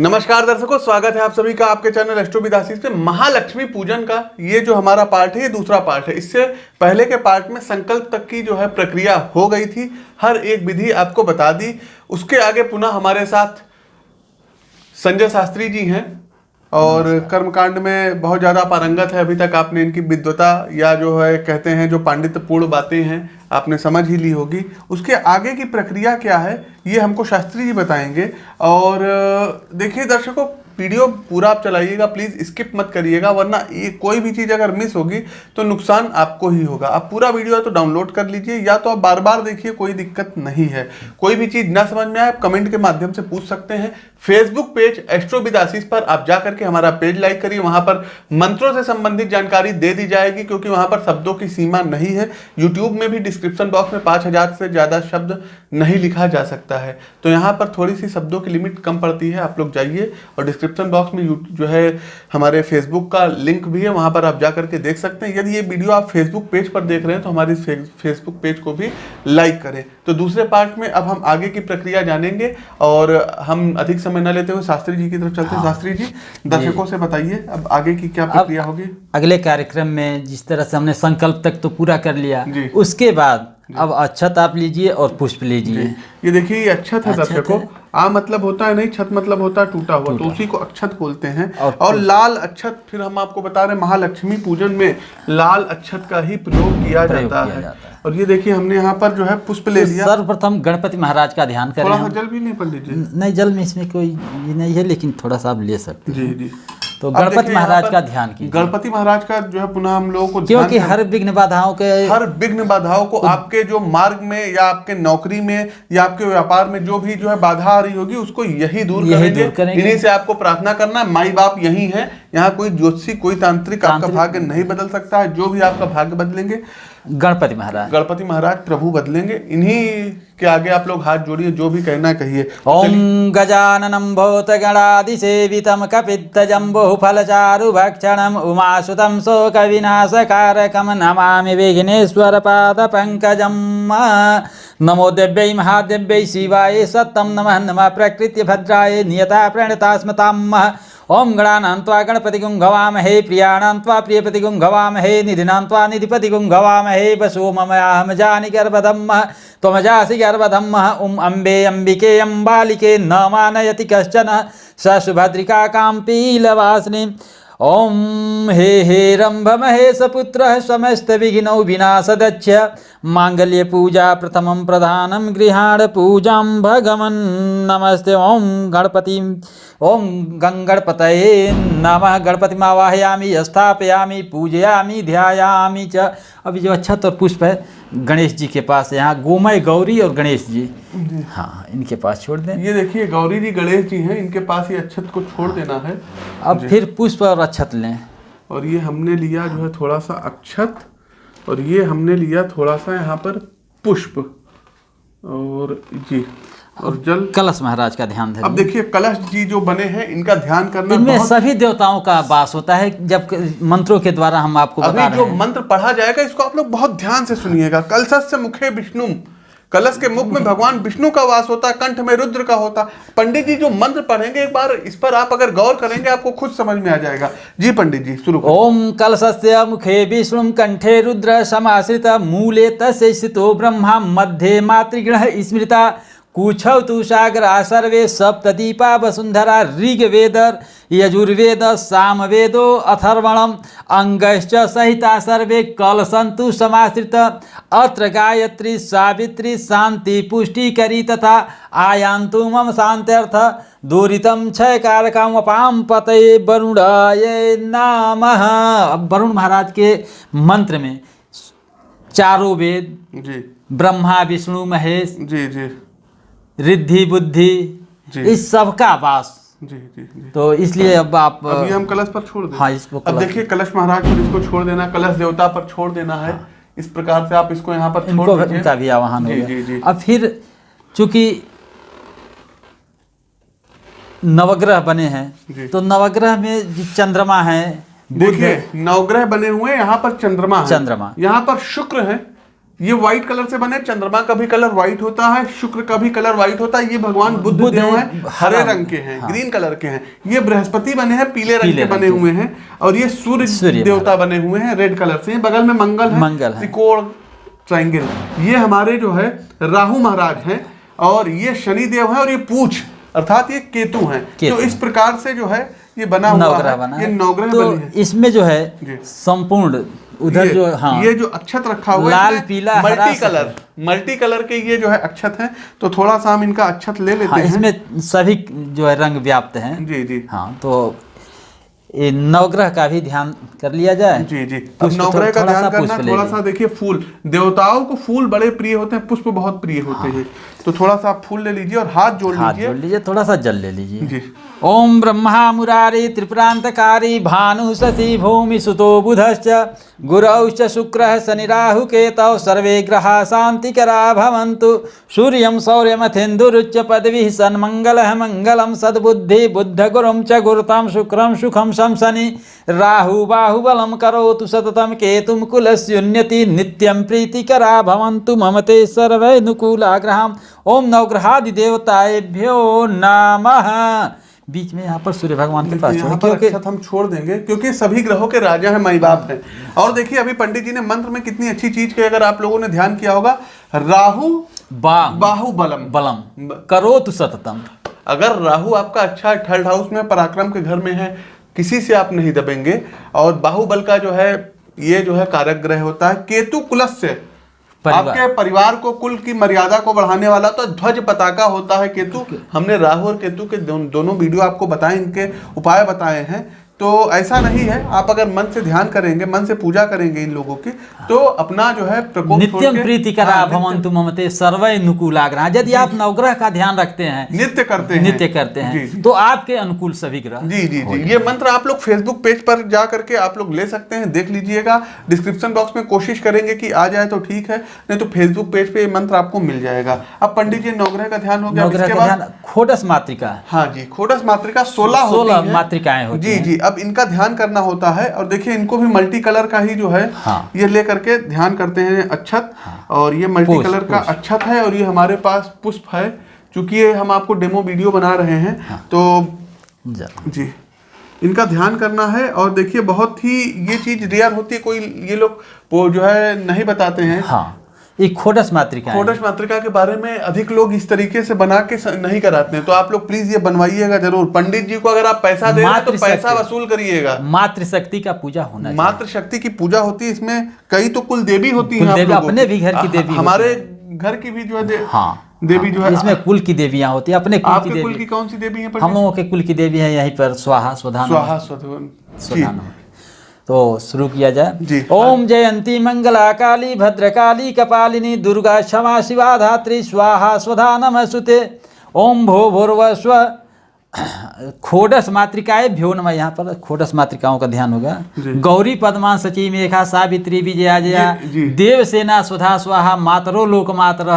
नमस्कार दर्शकों स्वागत है आप सभी का आपके चैनल एस्ट्रो में महालक्ष्मी पूजन का ये जो हमारा पार्ट है ये दूसरा पार्ट है। इससे पहले के पार्ट में संकल्प तक की जो है प्रक्रिया हो गई थी हर एक विधि आपको बता दी। उसके आगे पुनः हमारे साथ संजय शास्त्री जी हैं और कर्मकांड में बहुत ज़्यादा पारंगत है। अभी तक आपने इनकी विद्वता या जो है कहते हैं जो पांडित्यपूर्ण बातें हैं आपने समझ ही ली होगी। उसके आगे की प्रक्रिया क्या है, ये हमको शास्त्री जी बताएँगे। और देखिए दर्शकों वीडियो पूरा आप चलाइएगा प्लीज़ स्किप मत करिएगा, वरना ये कोई भी चीज़ अगर मिस होगी तो नुकसान आपको ही होगा। आप पूरा वीडियो है तो डाउनलोड कर लीजिए, या तो आप बार बार देखिए, कोई दिक्कत नहीं है। कोई भी चीज़ ना समझ में आए, आप कमेंट के माध्यम से पूछ सकते हैं। Facebook page astro with Ashish पर आप जा करके हमारा पेज लाइक करिए। वहाँ पर मंत्रों से संबंधित जानकारी दे दी जाएगी, क्योंकि वहाँ पर शब्दों की सीमा नहीं है। यूट्यूब में भी डिस्क्रिप्शन बॉक्स में पाँच हज़ार से ज़्यादा शब्द नहीं लिखा जा सकता है। तो यहाँ पर थोड़ी सी शब्दों की लिमिट कम पड़ती है, आप लोग जाइए और डिस्क्रिप्शन बॉक्स में जो है हमारे फेसबुक का लिंक भी है वहाँ पर आप जा करके देख सकते हैं। यदि ये वीडियो आप फेसबुक पेज पर देख रहे हैं तो हमारी फेसबुक पेज को भी लाइक करें। तो दूसरे पार्ट में अब हम आगे की प्रक्रिया जानेंगे और हम अधिक समय न लेते हुए शास्त्री जी की तरफ़ चलते हैं। शास्त्री जी दर्शकों से बताइए अब आगे की क्या प्रक्रिया होगी? अगले कार्यक्रम में जिस तरह से हमने संकल्प तक तो पूरा कर लिया उसके बाद अब अक्षत आप लीजिए और पुष्प लीजिए। ये देखिए ये अक्षत है दर्शकों। है। आ मतलब होता है नहीं छत मतलब होता है टूटा हुआ तो उसी को अक्षत बोलते हैं। और लाल अक्षत फिर हम आपको बता रहे हैं महालक्ष्मी पूजन में लाल अक्षत का ही प्रयोग किया जाता है। और ये देखिए हमने यहाँ पर जो है पुष्प ले लिया। सर्वप्रथम गणपति महाराज का ध्यान कर थोड़ा हैं जल भी नहीं पड़ लीजिए नहीं जल में इसमें कोई नहीं है लेकिन थोड़ा सा आप ले सकते जी जी। तो गणपति महाराज का ध्यान की गणपति महाराज का जो है पुनः हम लोगों को क्योंकि हर विघ्न बाधाओं के हर विघ्न बाधाओं को आपके जो मार्ग में या आपके नौकरी में या आपके व्यापार में जो भी जो है बाधा आ रही होगी उसको यही दूर यही करेंगे दूर करेंगे। इन्हीं से आपको प्रार्थना करना है। माई बाप यही है यहाँ कोई ज्योतिषी कोई तांत्रिक आपका भाग्य नहीं बदल सकता है। जो भी आपका भाग्य बदलेंगे गणपति महाराज। गणपति महाराज प्रभु बदलेंगे। इन्हीं के आगे आप लोग हाथ जोड़िए जो भी कहना कहिए। ओम गजाननम भूत गणादि सेवितम कपित्त है कहिए ॐ गजाननं भूतगणादिसेवितं कपित्तजम्बुफलचारुभक्षणम् उमासुतं शोकविनाशकारकं नमामि विघ्नेश्वरपादपङ्कजम्। नमो देव्यै महादेव्यै शिवाय सत्तं नमः। नमः प्रकृत्य भद्राय नियता प्रणता स्मताम् ओम त्वा गणपतिगुं गवामहे प्रियाणां त्वा प्रियपतिगुं गवामहे निधिनां त्वा निधिपतिगुं गवामहे, वसो ममयाहं जानि गर्भधम्मः, त्वमजासि गर्भधम्मः, उम् अम्बे अम्बिके अम्बालिके न मानयति कश्चन, स सुभद्रिका काम्पीलवासिनी ॐ हे हे रम्भमहे सपुत्रः, समस्तविघ्नौ विनाशदक्ष माङ्गल्यपूजा प्रथमं प्रधानं गृहाण पूजां भगवन् नमस्ते। ॐ गणपति ॐ गङ्गणपतये नमः। गणपतिमावाहयामि स्थापयामि पूजयामि ध्यायामि च। अभी जो अच्छा तो पुष्प है गणेश जी के पास यहाँ गोमय गौरी और गणेश जी। हाँ इनके पास छोड़ दें। ये देखिए गौरी जी गणेश जी हैं इनके पास ये अक्षत को छोड़ देना है। अब फिर पुष्प और अक्षत लें। और ये हमने लिया जो है थोड़ा सा अक्षत और ये हमने लिया थोड़ा सा यहाँ पर पुष्प। और जी और जल कलश महाराज का ध्यान अब देखिए कलश जी जो बने हैं इनका ध्यान करना इनमें सभी देवताओं का वास होता है जब मंत्रों के द्वारा हम आपको अभी बता रहे जो हैं। मंत्र पढ़ा जाएगा इसको आप लोग बहुत ध्यान से सुनिएगा। कलश से मुखे विष्णु कलश के मुख में भगवान विष्णु का वास होता है कंठ में रुद्र का होता। पंडित जी जो मंत्र पढ़ेंगे एक बार, इस पर आप अगर गौर करेंगे, आपको खुद समझ में आ जाएगा। जी पंडित जी, शुरू ओम कलशस्य मुखे विष्णु, कंठे रुद्र, समाश्रित, मूले तस्तो स्थितो ब्रह्मा मातृग्रह मातृगृह स्मृता। कुछौ तु सागरा सर्वे सप्तदीपा वसुन्धरा ऋग्वेद यजुर्वेद सामवेदो अथर्वणम् अङ्गश्च सहिता सर्वे कलसन्तु समाश्रित। अत्र गायत्री सावित्री शान्ति पुष्टिकरी तथा आयान्तु मम शान्त्यर्थ। दूरितं क्षयकारकम् अपां पतये वरुणाय नमः। वरुण महाराज के मंत्र में चारों वेद जी। ब्रह्मा विष्णु महेश जी जी। रिद्धि बुद्धि इस सब का वास। जी जी जी। तो इसलिए अब आप अब ये हम कलश पर छोड़ दें। हाँ, इसको अब देखिए कलश महाराज पर इसको छोड़ देना कलश देवता पर छोड़ देना है इस प्रकार से आप इसको यहाँ पर छोड़ इनको दीजिए। इनका भी आवाहन हो जी, गया। जी, जी। अब फिर चूँकि नवग्रह बने हैं तो नवग्रह में जो चंद्रमा है देखिए नवग्रह बने हुए हैं यहाँ पर चंद्रमा चंद्रमा। यहाँ पर शुक्र है ये व्हाइट कलर से बने चंद्रमा का भी कलर व्हाइट होता है शुक्र का भी कलर व्हाइट होता है ये भगवान बुद्ध देव है, हैं हरे रंग के हैं ग्रीन कलर के हैं। ये बृहस्पति बने हैं पीले रंग पीले के बने हुए हैं और ये सूर्य देवता बने हुए हैं रेड कलर से। बगल में मंगल है मंगल त्रिकोण ट्रायंगल ये हमारे जो है राहु महाराज हैं और ये शनि देव है और ये पूछ अर्थात ये केतु हैं। तो इस प्रकार से जो है ये बना हुआ है बना ये है। नवग्रह तो इसमें जो है संपूर्ण उधर जो हाँ। ये जो अक्षत रखा हुआ लाल, पीला, मल्टी कलर मल्टी कलर के ये जो है अक्षत है तो थोड़ा सा हम इनका अक्षत ले लेते हाँ हैं। इसमें सभी जो है रंग व्याप्त है। जी जी। हाँ तो नवग्रह का भी ध्यान कर लिया जाए। जी जी। पुष्प नवग्रह का ध्यान करना थोड़ा सा देखिए फूल। देवताओं को फूल बड़े प्रिय होते हैं पुष्प बहुत प्रिय होते हैं। तो थोड़ा सा आप फूल ले लीजिए और हाथ जोड़ हाथ लीजिए। जोड़ लीजिए थोड़ा सा जल ले लीजिए। ओम ब्रह्मा मुरारी त्रिपुरांतकारी भानु शशि भूमि सुतो बुधश्च। गुरौश्च शुक्रः शनि राहु केतौ सर्वे ग्रहा शान्तिकरा भवन्तु। सूर्यं सौर्यमथेन्दुरुच्च पदविः सन्मङ्गलः मङ्गलं सद्बुद्धि बुद्धगुरुं च शुक्रम शुक्रं सुखं शंसनि राहु बाहुबलं करोतु सततं केतुं कुलस्युन्नति नित्यं प्रीतिकरा भवन्तु मम ते सर्वैनुकूला ग्रहाम् ओम नवग्रहादिदेवताएभ्यो नमः। बीच में यहाँ पर सूर्य भगवान के पास यहाँ पर क्योंकि अक्षत हम छोड़ देंगे क्योंकि सभी ग्रहों के राजा हैं माई बाप हैं। और देखिए अभी पंडित जी ने मंत्र में कितनी अच्छी चीज़ की अगर आप लोगों ने ध्यान किया होगा राहु बा बाहुबलम बलम। करो तु सततम। अगर राहु आपका अच्छा थर्ड हाउस में पराक्रम के घर में है किसी से आप नहीं दबेंगे। और बाहुबल का जो है ये जो है कारक ग्रह होता है केतु कुलस से परिवार। आपके परिवार को कुल की मर्यादा को बढ़ाने वाला तो ध्वज पताका होता है केतु। हमने राहु और केतु के दोन, दोनों वीडियो आपको बताए इनके उपाय बताए हैं। तो ऐसा नहीं है। आप अगर मन से ध्यान करेंगे मन से पूजा करेंगे इन लोगों की तो अपना जो है प्रकोप नित्यम प्रीति करा हाँ, नित्य- भवंतु ममते सर्वै नुकूलाग्रह यदि आप नवग्रह का ध्यान रखते हैं नित्य करते हैं। नित्य करते हैं जी। तो आपके अनुकूल सभी ग्रह जी जी जी। ये मंत्र आप लोग फेसबुक पेज पर जा करके आप लोग ले सकते हैं देख लीजिएगा। डिस्क्रिप्शन बॉक्स में कोशिश करेंगे कि आ जाए तो ठीक है नहीं तो फेसबुक पेज पे ये मंत्र आपको मिल जाएगा। अब पंडित जी नवग्रह का ध्यान हो गया। खोडस मातृका। हाँ जी खोडस मातृका सोलह सोलह 16 मातृकाएँ जी जी। अब इनका ध्यान करना होता है और देखिए इनको भी मल्टी कलर का ही जो है हाँ। ये ले करके ध्यान करते हैं अक्षत। और ये मल्टी कलर का। अक्षत है और ये हमारे पास पुष्प है। चूँकि ये हम आपको डेमो वीडियो बना रहे हैं हाँ। तो जी इनका ध्यान करना है। और देखिए बहुत ही ये चीज़ रेयर होती है कोई ये लोग वो जो है नहीं बताते हैं। हाँ। ये खोडस मातृका खोडश मातृका के बारे में अधिक लोग इस तरीके से बना के नहीं कराते हैं। तो आप लोग प्लीज़ ये बनवाइएगा ज़रूर। पंडित जी को अगर आप पैसा दे तो मातृशक्ति। पैसा वसूल करिएगा। मातृशक्ति का पूजा होना चाहिए। मातृ शक्ति की पूजा होती है इसमें। कई तो कुल देवी होती है अपने भी घर की देवी हमारे घर की भी जो है हाँ। देवी जो है इसमें कुल की देवियाँ होती है अपने कुल की आपके कुल की देवी कौन सी देवी है हम लोगों के कुल की देवी है यहीं पर स्वाहा स्वधा नमः। स्वाहा स्वधवन जी स्वधा नमः। तो शुरू किया जाए। ओम जयंती मंगला काली भद्रकाली कपालिनी दुर्गा क्षमा शिवा धात्री स्वाहा स्वधा नम सुते ओम भो भूर्व स्व खोडस मातृकाएँ भ्यो नमः। यहाँ पर खोडस मातृकाओं का ध्यान होगा। गौरी पद्मा सची मेघा सावित्री विजया जया। देवसेना स्वधा स्वाहा मातरो लोक मातर।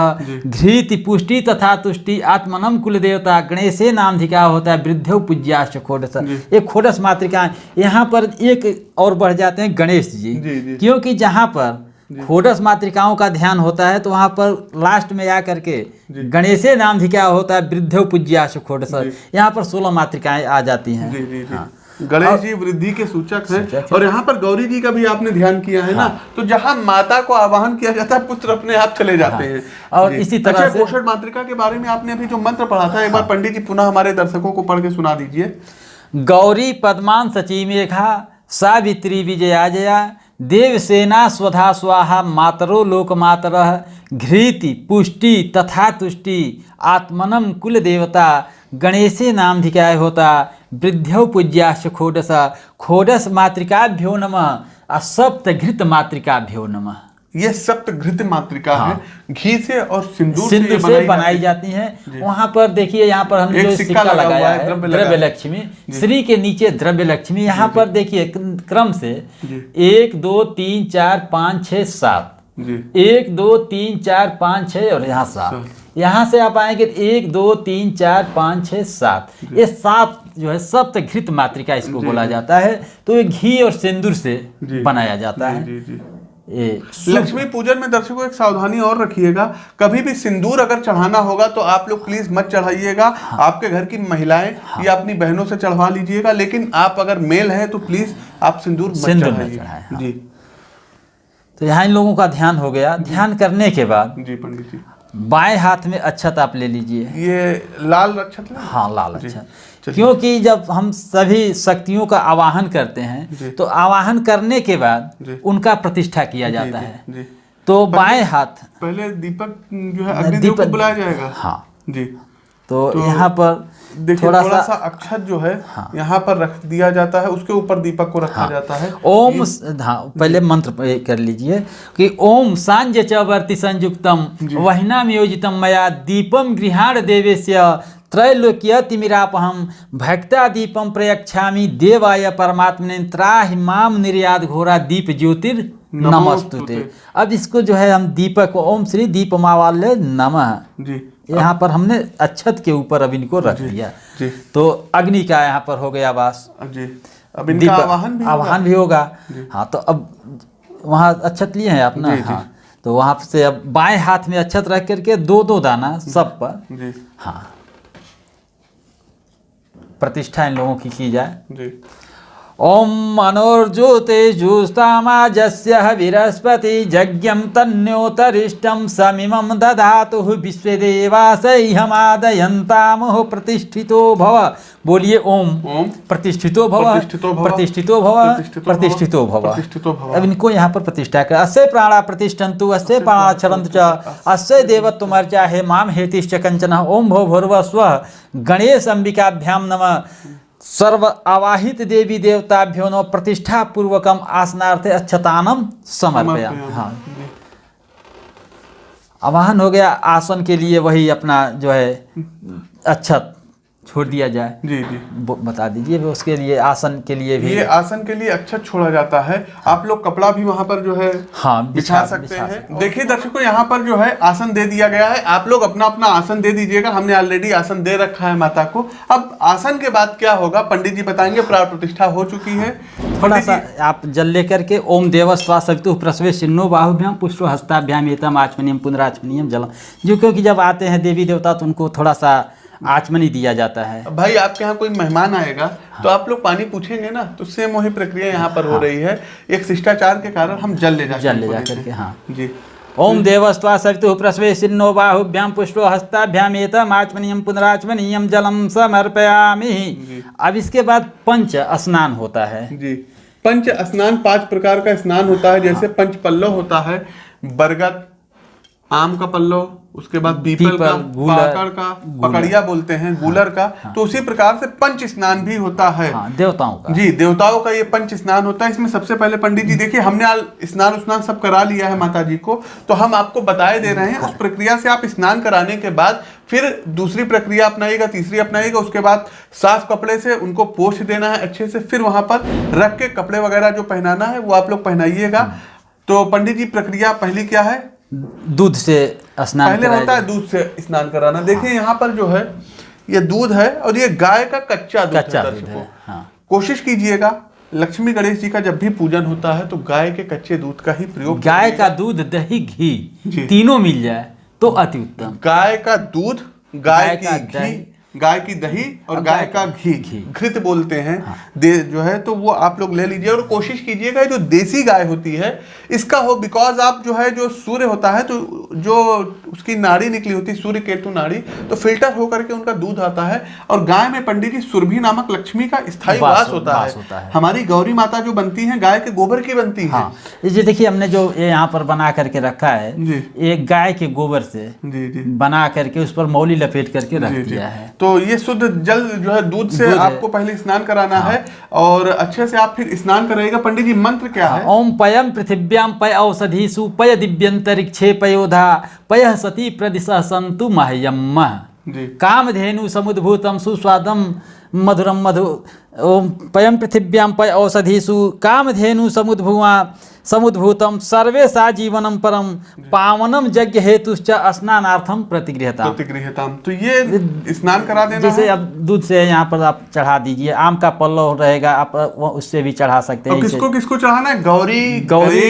धृति पुष्टि तथा तुष्टि आत्मनम कुल देवता गणेशे नामधिका होता है वृद्धो पूज्याश्च खोडस। ये खोडस मातृका यहाँ पर एक और बढ़ जाते हैं गणेश जी। क्योंकि जहाँ पर खोडस मातृकाओं का ध्यान होता है तो वहाँ पर लास्ट में आ करके जी। गणेशे नामधिका होता है? वृद्धो पूज्याश्च खोडस। यहाँ पर सोलह मातृकाएँ आ जाती हैं। जी जी जी। हाँ। गणेश जी वृद्धि के सूचक हैं। सूचक और यहाँ पर गौरी जी का भी आपने ध्यान किया है हाँ। ना तो जहाँ माता को आवाहन किया जाता है पुत्र अपने आप चले जाते हैं। और इसी तरह अच्छा से- पोषण मातृका के बारे में आपने अभी जो मंत्र पढ़ा था एक बार पंडित जी पुनः हमारे दर्शकों को पढ़ के सुना दीजिए। गौरी पद्मान सची मेघा सावित्री विजया जया देवसेना स्वधा स्वाहा मातरो लोक मातर घृति पुष्टि तथा तुष्टि आत्मनम कुल देवता गणेशे नाम धिकाय होता वृद्ध्यौ पूज्याश खोडस खोडस मातृकाभ्यो नम आ सप्तघृत मातृकाभ्यो नमः। ये सप्त घृत मातृका है। घी से और सिंदूर से, से बनाई जाती है। वहाँ पर देखिए यहाँ पर हमने जो सिक्का लगा लगाया है, है द्रव्य लगा। लक्ष्मी। श्री के नीचे द्रव्य लक्ष्मी। यहाँ पर देखिए क्रम से एक दो तीन चार पाँच छः सात। एक दो तीन चार पाँच छः और यहाँ सात। यहाँ से आप आएँगे तो एक दो तीन चार पाँच छः सात। ये सात जो है सप्तघृत मातृका इसको बोला जाता है। तो ये घी और सिंदूर से बनाया जाता है। लक्ष्मी पूजन में दर्शकों एक सावधानी और रखिएगा। कभी भी सिंदूर अगर चढ़ाना होगा तो आप लोग प्लीज़ मत चढ़ाइएगा। हाँ। आपके घर की महिलाएँ हाँ। या अपनी बहनों से चढ़वा लीजिएगा लेकिन आप अगर मेल हैं तो प्लीज़ आप सिंदूर मत सिंदूर चढ़ाइए। हाँ। जी। तो यहाँ इन लोगों का ध्यान हो गया। ध्यान करने के बाद जी पंडित जी। बाएँ हाथ में अक्षत आप ले लीजिए। ये लाल अक्षत हाँ लाल अक्षत। क्योंकि जब हम सभी शक्तियों का आवाहन करते हैं तो आवाहन करने के बाद उनका प्रतिष्ठा किया जाता जी, है। जी। तो बाएँ हाथ पहले दीपक जो है अग्निदेव को बुलाया जाएगा। हाँ। जी। तो, तो यहाँ पर देखिए थोड़ा थोड़ा, सा सा अक्षत जो है हाँ। यहाँ पर रख दिया जाता है उसके ऊपर दीपक को रखा हाँ। जाता है। ओम हाँ पहले मंत्र कर लीजिए कि ओम सांज च वर्ति संयुक्तम वहिनाम योजितम मया दीपम गृहाण देवेस्य त्रैलोक्य तिमिरापहम भक्ता दीपम प्रयक्षामि देवाय परमात्मने त्राहि माम निर्याद घोरा दीप ज्योतिर नमस्तुते। अब इसको जो है हम दीपक ओम श्री दीपमावाल्य नमः। जी। यहाँ पर हमने अक्षत के ऊपर अब इनको रख दिया तो अग्नि का यहाँ पर हो गया वास। अब इनका आवाहन भी होगा। आवाहन भी होगा। हाँ तो अब वहाँ अक्षत लिए हैं आप ना? जी, जी। हाँ तो वहाँ से अब बाएँ हाथ में अक्षत रख करके दो दो दाना सब पर। हाँ प्रतिष्ठा इन लोगों की की जाए। जी ओम मनोर्जुते जुस्तामाजस्य विरस्पति यज्ञं तन्योतरिष्टं समिमं दधातुः विश्वदेवासैहमादयन्तामुः प्रतिष्ठितो भव। बोलिए ओम प्रतिष्ठितो भव। प्रतिष्ठितो भव, प्रतिष्ठितो भव। अब इनको यहाँ पर प्रतिष्ठा कर। अस्य प्राणा प्रतिष्ठन्तु अस्य प्राणा चरन्तु च। अस्य देवत्वमर्चा हे माम हेतिश्च कंचन ओम भो भूर्व स्व गणेश अंबिकाभ्याम नमः। सर्व आवाहित देवी देवताभ्यो नो प्रतिष्ठा पूर्वकम आसनार्थे अच्छतानम समर्पया हाँ। आवाहन हो गया आसन के लिए वही अपना जो है अच्छत। छोड़ दिया जाए। जी जी। बता दीजिए उसके लिए आसन के लिए भी। ये आसन के लिए अक्षत छोड़ा जाता है। हाँ। आप लोग कपड़ा भी वहाँ पर जो है हाँ बिछा सकते हैं। देखिए दर्शकों यहाँ पर जो है आसन दे दिया गया है। आप लोग अपना अपना आसन दे दीजिएगा। हमने ऑलरेडी आसन दे रखा है माता को। अब आसन के बाद क्या होगा? पंडित जी बताएँगे प्राण प्रतिष्ठा हो चुकी है। थोड़ा सा आप जल लेकर के ओम देवस्वा सवितु प्रसवे सिन्नो बाहुभ्याम पुष्प हस्ताभ्याम एतम आचमनियम पुनराचमनियम जलम। जो क्योंकि जब आते हैं देवी देवता तो उनको थोड़ा सा आचमनी दिया जाता है। भाई आपके यहाँ कोई मेहमान आएगा हाँ। तो आप लोग पानी पूछेंगे ना तो सेम वही प्रक्रिया यहाँ पर हो रही है। एक शिष्टाचार के कारण हम जल ले जाते जल ले जा करके हैं। हाँ। जी। ओम देवस्वा सवितु प्रसवे सिन्नो बाहुभ्याम पुष्टो हस्ताभ्याम एतम आचमनियम पुनराचमनियम जलम समर्पयामि अब इसके बाद पंच स्नान होता है। जी। पंच स्नान पाँच प्रकार का स्नान होता है जैसे पंच पल्लव होता है बरगद आम का पल्लो उसके बाद पीपल का गूलर, का पकड़िया बोलते हैं गूलर का हाँ, तो उसी प्रकार से पंच स्नान भी होता है। हाँ देवताओं का। जी देवताओं का ये पंच स्नान होता है। इसमें सबसे पहले पंडित जी देखिए हमने स्नान स्नान सब करा लिया है माता जी को तो हम आपको बताए दे रहे हैं उस प्रक्रिया से आप स्नान कराने के बाद फिर दूसरी प्रक्रिया अपनाइएगा तीसरी अपनाइएगा उसके बाद साफ़ कपड़े से उनको पोछ देना है अच्छे से फिर वहाँ पर रख के कपड़े वगैरह जो पहनाना है वो आप लोग पहनाइएगा। तो पंडित जी प्रक्रिया पहली क्या है? दूध से स्नान पहले होता है दूध से स्नान कराना। देखिए यहाँ पर जो है ये दूध है और ये गाय का कच्चा दूध कच्चा है दूध है हाँ। कोशिश कीजिएगा लक्ष्मी गणेश जी का जब भी पूजन होता है तो गाय के कच्चे दूध का ही प्रयोग गाय का दूध दही घी तीनों मिल जाए तो अति उत्तम। गाय का दूध गाय की घी गाय की दही और गाय का घी घी। घृत बोलते हैं दे जो है तो वो आप लोग ले लीजिए और कोशिश कीजिएगा जो देसी गाय होती है इसका हो बिकॉज़ आप जो है जो सूर्य होता है तो जो उसकी नाड़ी निकली होती है सूर्य केतु नाड़ी तो फ़िल्टर होकर के उनका दूध आता है और गाय में पंडित जी सुरभि नामक लक्ष्मी का स्थायी वास होता है होता है। हमारी गौरी माता जो बनती है गाय के गोबर की बनती है हाँ ये जो देखिए हमने जो यहाँ पर बना करके रखा है। एक गाय के गोबर से जी जी बना करके उस पर मौली लपेट करके रख। दिया है तो ये शुद्ध जल जो है दूध से दूध आपको पहले स्नान कराना हाँ। है और अच्छे से आप फिर स्नान करेगा पंडित जी मंत्र क्या हाँ। है ओम पयम पृथिव्याम पय औषधीसु पय दिव्यंतरिक्षे पयोधा पय सती प्रदिश संतु महयम जी कामधेनु समुद्भूतम सुस्वादम मधुरम मधु ओम पयम पृथिव्याम पय औषधीषु कामधेनु समुद्भुआ समुद्भूतम सर्वेशा जीवनम परम पावनम यज्ञ हेतुश्च स्नानार्थम प्रतिगृहता प्रतिगृहताम। तो ये स्नान करा देना जैसे अब दूध से यहाँ पर आप चढ़ा दीजिए। आम का पल्लव रहेगा आप उससे भी चढ़ा सकते हैं। किसको किसको चढ़ाना है? गौरी गौरी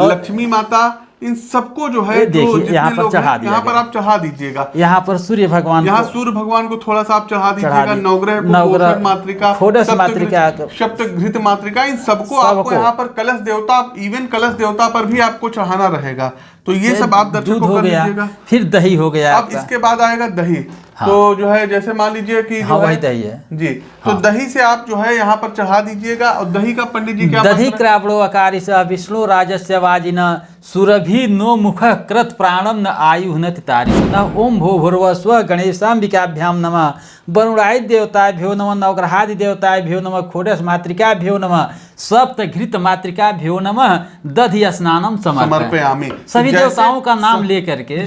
लक्ष्मी माता इन सबको जो है देखिए, यहाँ पर चढ़ा दिया यहाँ पर आप चढ़ा दीजिएगा। यहाँ पर सूर्य भगवान यहाँ सूर्य भगवान को थोड़ा सा आप चढ़ा दीजिएगा नवग्रह नवग्रह, मातृका सप्तघृत- मातृका को- सप्तघृत मातृका इन सबको आपको यहाँ पर कलश देवता इवन कलश देवता पर भी आपको चढ़ाना रहेगा। तो ये सब आप दूध दर्शकों हो गया फिर दही हो गया अब इसके बाद आएगा दही। हाँ। तो जो है जैसे मान लीजिए कि हाँ जो वही है दही है। जी हाँ। तो दही से आप जो है यहाँ पर चढ़ा दीजिएगा और दही का पंडित जी क्या दही मंत्र? क्रावणो अकारिश विष्णु राजस्य वाजिन सुरभि नो मुख कृत प्राणम न आयु न तितारिश न ओम भो भूर्व स्व गणेशाम्बिकाभ्याम नमः। वरुणाय देवताभ्यो नम नवग्रहादि देवताभ्यो नमः खोडस मातृकाभ्यो नम सप्त घृत मातृकाभ्यो नमः दधि स्नानम समर्पयामि। सभी देवताओं का नाम लेकर के।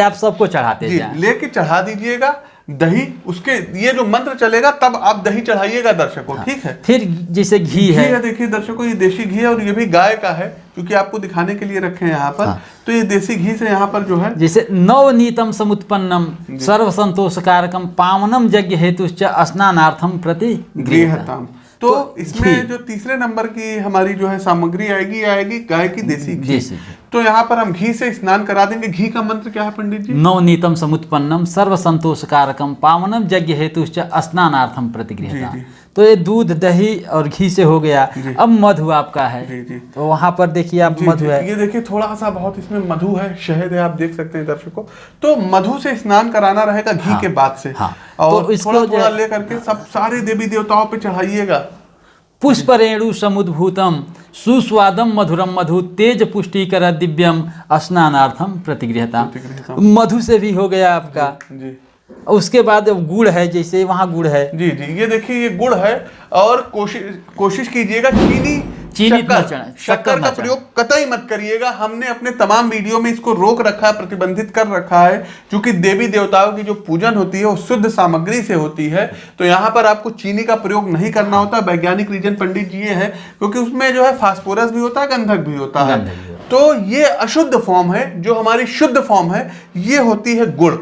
आप सबको चढ़ाते लेके चढ़ा दीजिएगा। दही उसके ये जो मंत्र चलेगा तब आप दही चढ़ाइएगा दर्शकों ठीक हाँ। है फिर जैसे घी है। है देखिए दर्शकों ये देसी घी है और ये भी गाय का है क्योंकि आपको दिखाने के लिए रखे हैं यहाँ पर। हाँ। तो ये देसी घी से यहाँ पर जो है जैसे नवनीतम समुत्पन्नम सर्व संतोष कारकम पावनम यज्ञ हेतु स्नानार्थम प्रति गृहताम। तो इसमें जो। तीसरे नंबर की हमारी जो है सामग्री आएगी आएगी गाय की देसी घी। तो यहाँ पर हम घी से स्नान करा देंगे। घी का मंत्र क्या है पंडित जी? नवनीतम समुत्पन्नम सर्व संतोष कारकम पावनम यज्ञ हेतु स्नानार्थम प्रतिगृहता। जी। तो ये दूध दही और घी से हो गया। अब मधु आपका है। जी, जी। तो वहाँ पर देखिए आप मधु है। ये देखिए थोड़ा सा बहुत इसमें मधु है शहद है आप देख सकते हैं दर्शकों तो मधु से स्नान कराना रहेगा घी हाँ, के बाद से। हाँ। और तो इसको थोड़ा थोड़ा लेकर के सब सारे देवी देवताओं पे चढ़ाइएगा। पुष्प रेणु समुद्भूतम सुस्वादम मधुरम मधु तेज पुष्टिकर दिव्यम स्नानार्थम प्रतिगृहता। मधु से भी हो गया आपका। जी। उसके बाद अब गुड़ है जैसे वहाँ गुड़ है। जी जी ये देखिए ये गुड़ है और कोशिश कोशिश कीजिएगा चीनी चीनी शक्कर शक्कर का प्रयोग कतई मत करिएगा। हमने अपने तमाम वीडियो में इसको रोक रखा है प्रतिबंधित कर रखा है क्योंकि देवी देवताओं की जो पूजन होती है वो शुद्ध सामग्री से होती है। तो यहाँ पर आपको चीनी का प्रयोग नहीं करना होता वैज्ञानिक रीजन पंडित जी ये है क्योंकि उसमें जो है फास्फोरस भी होता है गंधक भी होता है। तो ये अशुद्ध फॉर्म है जो हमारी शुद्ध फॉर्म है ये होती है गुड़।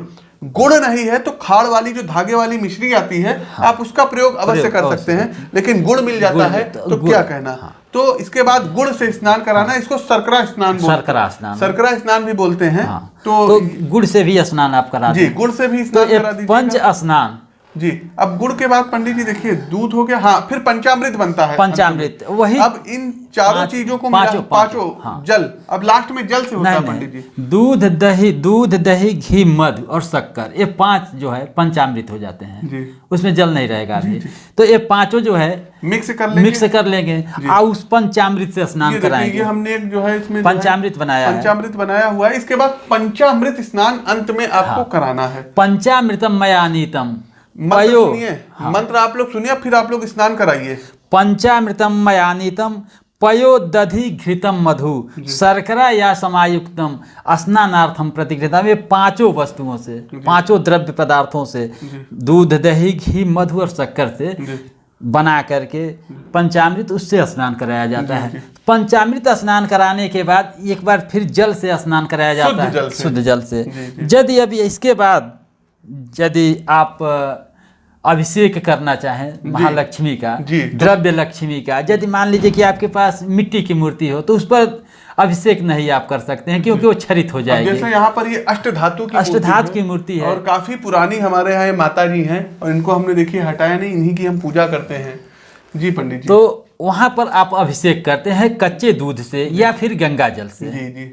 गुड़ नहीं है तो खाड़ वाली जो धागे वाली मिश्री आती है हाँ, आप उसका प्रयोग अवश्य कर सकते हैं। लेकिन गुड़ मिल जाता है तो तो क्या कहना? तो इसके बाद गुड़ से स्नान कराना इसको सरकरा स्नान सरकरा स्नान। सरकरा स्नान भी बोलते हैं हाँ। तो, तो गुड़ से भी स्नान आप करा जी गुड़ से भी तो स्नान ये करा पंच स्नान। जी अब गुड़ के बाद पंडित जी देखिए दूध हो गया हाँ फिर पंचामृत बनता है। पंचामृत वही अब इन चारों चीज़ों को मिला पाँचों- पाँचों हाँ। जल। अब लास्ट में जल से होता है पंडित जी। दूध दही दूध दही घी मधु और शक्कर ये पाँच जो है पंचामृत हो जाते हैं। जी। उसमें जल नहीं रहेगा अभी। तो ये पाँचों जो है मिक्स कर लेंगे। मिक्स कर लेंगे। और उस पंचामृत से स्नान कराएँगे। हमने एक जो है इसमें पंचामृत बनाया पंचामृत बनाया हुआ है। इसके बाद पंचामृत स्नान अंत में आपको कराना है। पंचामृतम मयानीतम। मंत्र पयो सुनिए। मंत्र आप लोग सुनिए फिर आप लोग स्नान कराइए। पंचामृतम मयानीतम पयो दधि घृतम मधु शर्करा या समायुक्तम स्नानार्थम प्रतिगृहता ये पाँचों वस्तुओं से पाँचों द्रव्य पदार्थों से दूध दही घी मधु और शक्कर से बना करके पंचामृत उससे स्नान कराया जाता है। पंचामृत स्नान कराने के बाद एक बार फिर जल से स्नान कराया जाता है। शुद्ध जल से। यदि अभी इसके बाद यदि आप अभिषेक करना चाहें महालक्ष्मी का द्रव्य लक्ष्मी का यदि मान लीजिए कि आपके पास मिट्टी की मूर्ति हो तो उस पर अभिषेक नहीं आप कर सकते हैं क्योंकि वो छरित हो जाएगी। जैसे यहाँ पर ये अष्ट धातु की अष्टधातु मूर्ति की मूर्ति है। और काफ़ी पुरानी हमारे यहाँ माता जी हैं और इनको हमने देखिए हटाया नहीं इन्हीं की हम पूजा करते हैं। जी पंडित जी। तो वहाँ पर आप अभिषेक करते हैं कच्चे दूध से या फिर गंगा जल से। जी जी।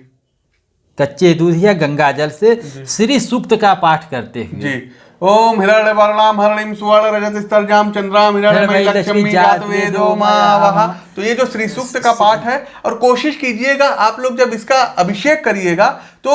कच्चे दूध या गंगा जल से श्री सूक्त का पाठ करते हुए। जी। ओम हिरण्य वर्णाम हरणिम सुवर्ण रजत स्तरजाम चंद्राम वेदो मावह। मावह। तो ये जो श्री सूक्त का पाठ है और कोशिश कीजिएगा आप लोग जब इसका अभिषेक करिएगा तो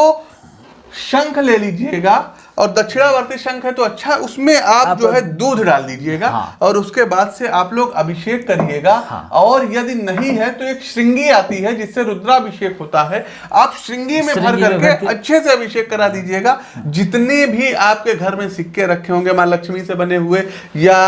शंख ले लीजिएगा और दक्षिणावर्ती शंख है तो अच्छा उसमें आप, आप- जो है दूध डाल दीजिएगा हाँ। और उसके बाद से आप लोग अभिषेक करिएगा हाँ। और यदि नहीं है तो एक श्रृंगी आती है जिससे रुद्राभिषेक होता है आप श्रृंगी में भर करके अच्छे से अभिषेक करा दीजिएगा जितने भी आपके घर में सिक्के रखे होंगे माँ लक्ष्मी से बने हुए या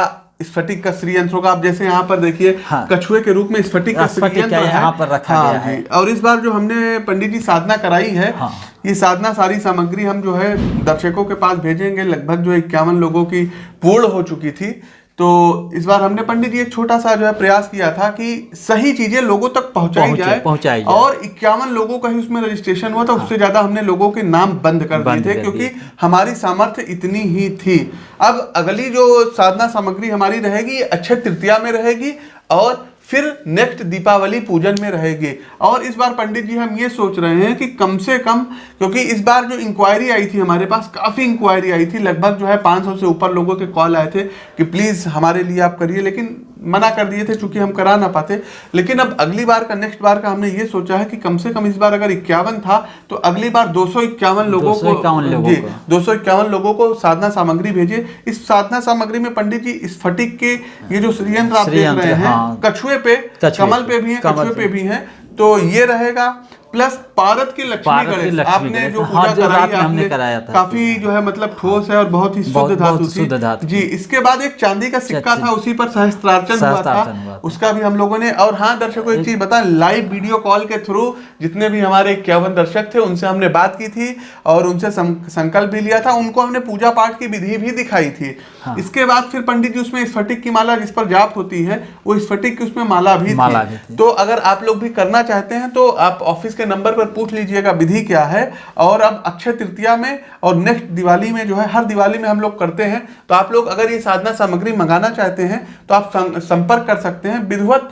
स्फटिक का श्रीयंत्र का आप जैसे यहाँ पर देखिए हाँ। कछुए के रूप में स्फटिक का श्री यंत्र है यहाँ पर रखा हाँ गया है। और इस बार जो हमने पंडित जी साधना कराई है हाँ। ये साधना सारी सामग्री हम जो है दर्शकों के पास भेजेंगे लगभग जो इक्यावन लोगों की पूर्ण हो चुकी थी तो इस बार हमने पंडित जी एक छोटा सा जो है प्रयास किया था कि सही चीज़ें लोगों तक पहुंचाई जाए पहुंचाई जाए। और इक्यावन लोगों का ही उसमें रजिस्ट्रेशन हुआ था उससे ज़्यादा हमने लोगों के नाम बंद कर दिए थे क्योंकि हमारी सामर्थ्य इतनी ही थी। अब अगली जो साधना सामग्री हमारी रहेगी अच्छे अक्षय तृतीया में रहेगी और फिर नेक्स्ट दीपावली पूजन में रहेगी और इस बार पंडित जी हम ये सोच रहे हैं कि कम से कम क्योंकि इस बार जो इंक्वायरी आई थी हमारे पास काफ़ी इंक्वायरी आई थी लगभग जो है 500 से ऊपर लोगों के कॉल आए थे कि प्लीज़ हमारे लिए आप करिए लेकिन मना कर दिए थे चूँकि हम करा ना पाते लेकिन अब अगली बार का नेक्स्ट बार का हमने ये सोचा है कि कम से कम इस बार अगर इक्यावन था तो अगली बार दो सौ इक्यावन लोगों को लोगों जी। दो सौ इक्यावन लोगों को साधना सामग्री भेजिए इस साधना सामग्री में पंडित जी इस फटिक के ये जो श्रीयंत्र आप देख रहे हैं हाँ। कछुए पे कमल पे, भी है कमल। पे भी है तो ये रहेगा प्लस पारद की लक्ष्मी गणेश। आपने जो हाँ, पूजा कराई हमने कराया था। काफ़ी जो है मतलब ठोस है और बहुत ही शुद्ध धातु धातु जी इसके बाद एक चांदी का सिक्का था उसी पर सहस्त्रार्चन हुआ था। उसका भी हम लोगों ने और हाँ दर्शकों एक चीज़ बता लाइव वीडियो कॉल के थ्रू जितने भी हमारे इक्यावन दर्शक थे उनसे हमने बात की थी और उनसे संकल्प भी लिया था। उनको हमने पूजा पाठ की विधि भी दिखाई थी। हाँ। इसके बाद फिर पंडित जी उसमें स्फटिक की माला जिस पर जाप होती है वो स्फटिक की उसमें माला भी थी। तो अगर आप लोग भी करना चाहते हैं तो आप ऑफ़िस के नंबर पर पूछ लीजिएगा विधि क्या है? और अब अक्षय तृतीया में और नेक्स्ट दिवाली में जो है हर दिवाली में हम लोग करते हैं। तो आप लोग अगर ये साधना सामग्री मंगाना चाहते हैं तो आप संपर्क कर सकते हैं। विधिवत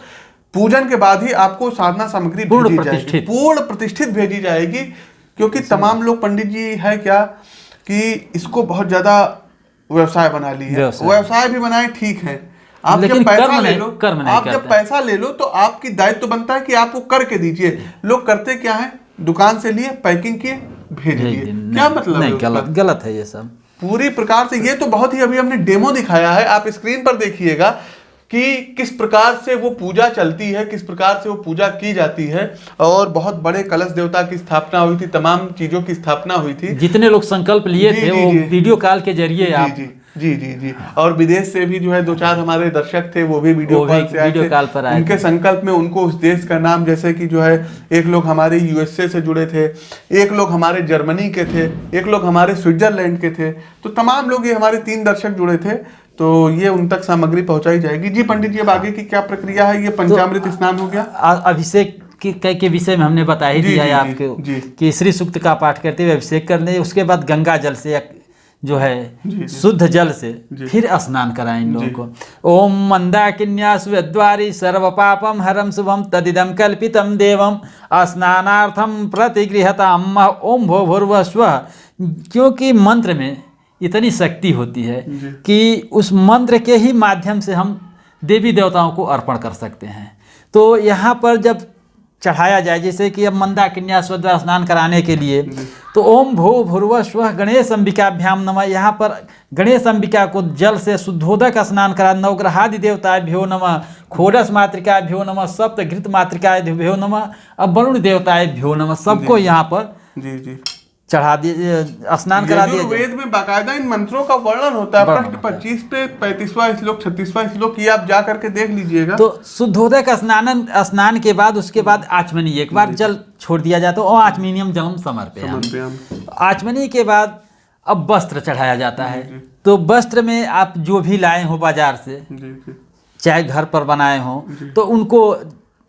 पूजन के बाद ही आपको साधना सामग्री पूर्ण जाएगी। प्रतिष्ठित। पूर्ण प्रतिष्ठित भेजी जाएगी क्योंकि तमाम लोग पंडित जी है क्या कि इसको बहुत ज़्यादा व्यवसाय बना ली है। व्यवसाय। भी बनाए ठीक है। आप जब पैसा ले लो आप जब पैसा ले लो तो आपकी दायित्व तो बनता है कि आप वो करके दीजिए। लोग करते क्या है? दुकान से लिए पैकिंग किए भेज दिए। क्या मतलब नहीं गलत गलत है ये सब। पूरी प्रकार से ये तो बहुत ही अभी हमने डेमो दिखाया है आप स्क्रीन पर देखिएगा कि किस प्रकार से वो पूजा चलती है किस प्रकार से वो पूजा की जाती है और बहुत बड़े कलश देवता की स्थापना हुई थी तमाम चीज़ों की स्थापना हुई थी। जितने लोग संकल्प लिए थे जी, वो। वीडियो कॉल के ज़रिए आप जी। जी जी जी। और विदेश से भी जो है दो चार हमारे दर्शक थे वो भी वीडियो कॉल से वीडियो कॉल पर आए उनके संकल्प में उनको उस देश का नाम जैसे कि जो है एक लोग हमारे यूएसए से जुड़े थे एक लोग हमारे जर्मनी के थे एक लोग हमारे स्विट्जरलैंड के थे। तो तमाम लोग ये हमारे तीन दर्शक जुड़े थे तो ये उन तक सामग्री पहुंचाई जाएगी। जी पंडित जी अब आगे की क्या प्रक्रिया है? ये पंचामृत स्नान हो गया। अभिषेक के, के, विषय में हमने बता ही दिया है आपको कि श्री सूक्त का पाठ करते हुए अभिषेक कर ले उसके बाद गंगा जल से जो है शुद्ध जल से फिर स्नान कराएँ इन लोगों को। ओम मंदाकिन्या सुद्वारी सर्व पापम हरम शुभम तदिदम कल्पितम देवम स्नानार्थम प्रतिगृहताम ओम भो भूर्व स्व क्योंकि मंत्र में इतनी शक्ति होती है कि उस मंत्र के ही माध्यम से हम देवी देवताओं को अर्पण कर सकते हैं। तो यहाँ पर जब चढ़ाया जाए जैसे कि अब मंदा कन्या स्वद्वार स्नान कराने के लिए। तो ओम भो भूर्व स्व गणेश अंबिकाभ्याम नम। यहाँ पर गणेश अंबिका को जल से शुद्धोदक स्नान करा नवग्रहादि देवताभ्यो नम खोरस मातृकाभ्यो नम सप्त घृत मातृकाभ्यो नम अब वरुण देवताभ्यो नम सबको यहाँ पर जी जी। चढ़ा दिए स्नान करा दिया वेद में बाकायदा इन मंत्रों का वर्णन होता है। प्रश्न पच्चीस पे पैंतीसवा श्लोक छत्तीसवा श्लोक ये आप जा करके देख लीजिएगा। तो शुद्धोदक स्नान स्नान के बाद उसके बाद आचमनी। एक बार जल छोड़ दिया जाता है और आचमनियम जलम हम आचमनी के बाद अब वस्त्र चढ़ाया जाता है। तो वस्त्र में आप जो भी लाए हो बाज़ार से चाहे घर पर बनाए हो तो उनको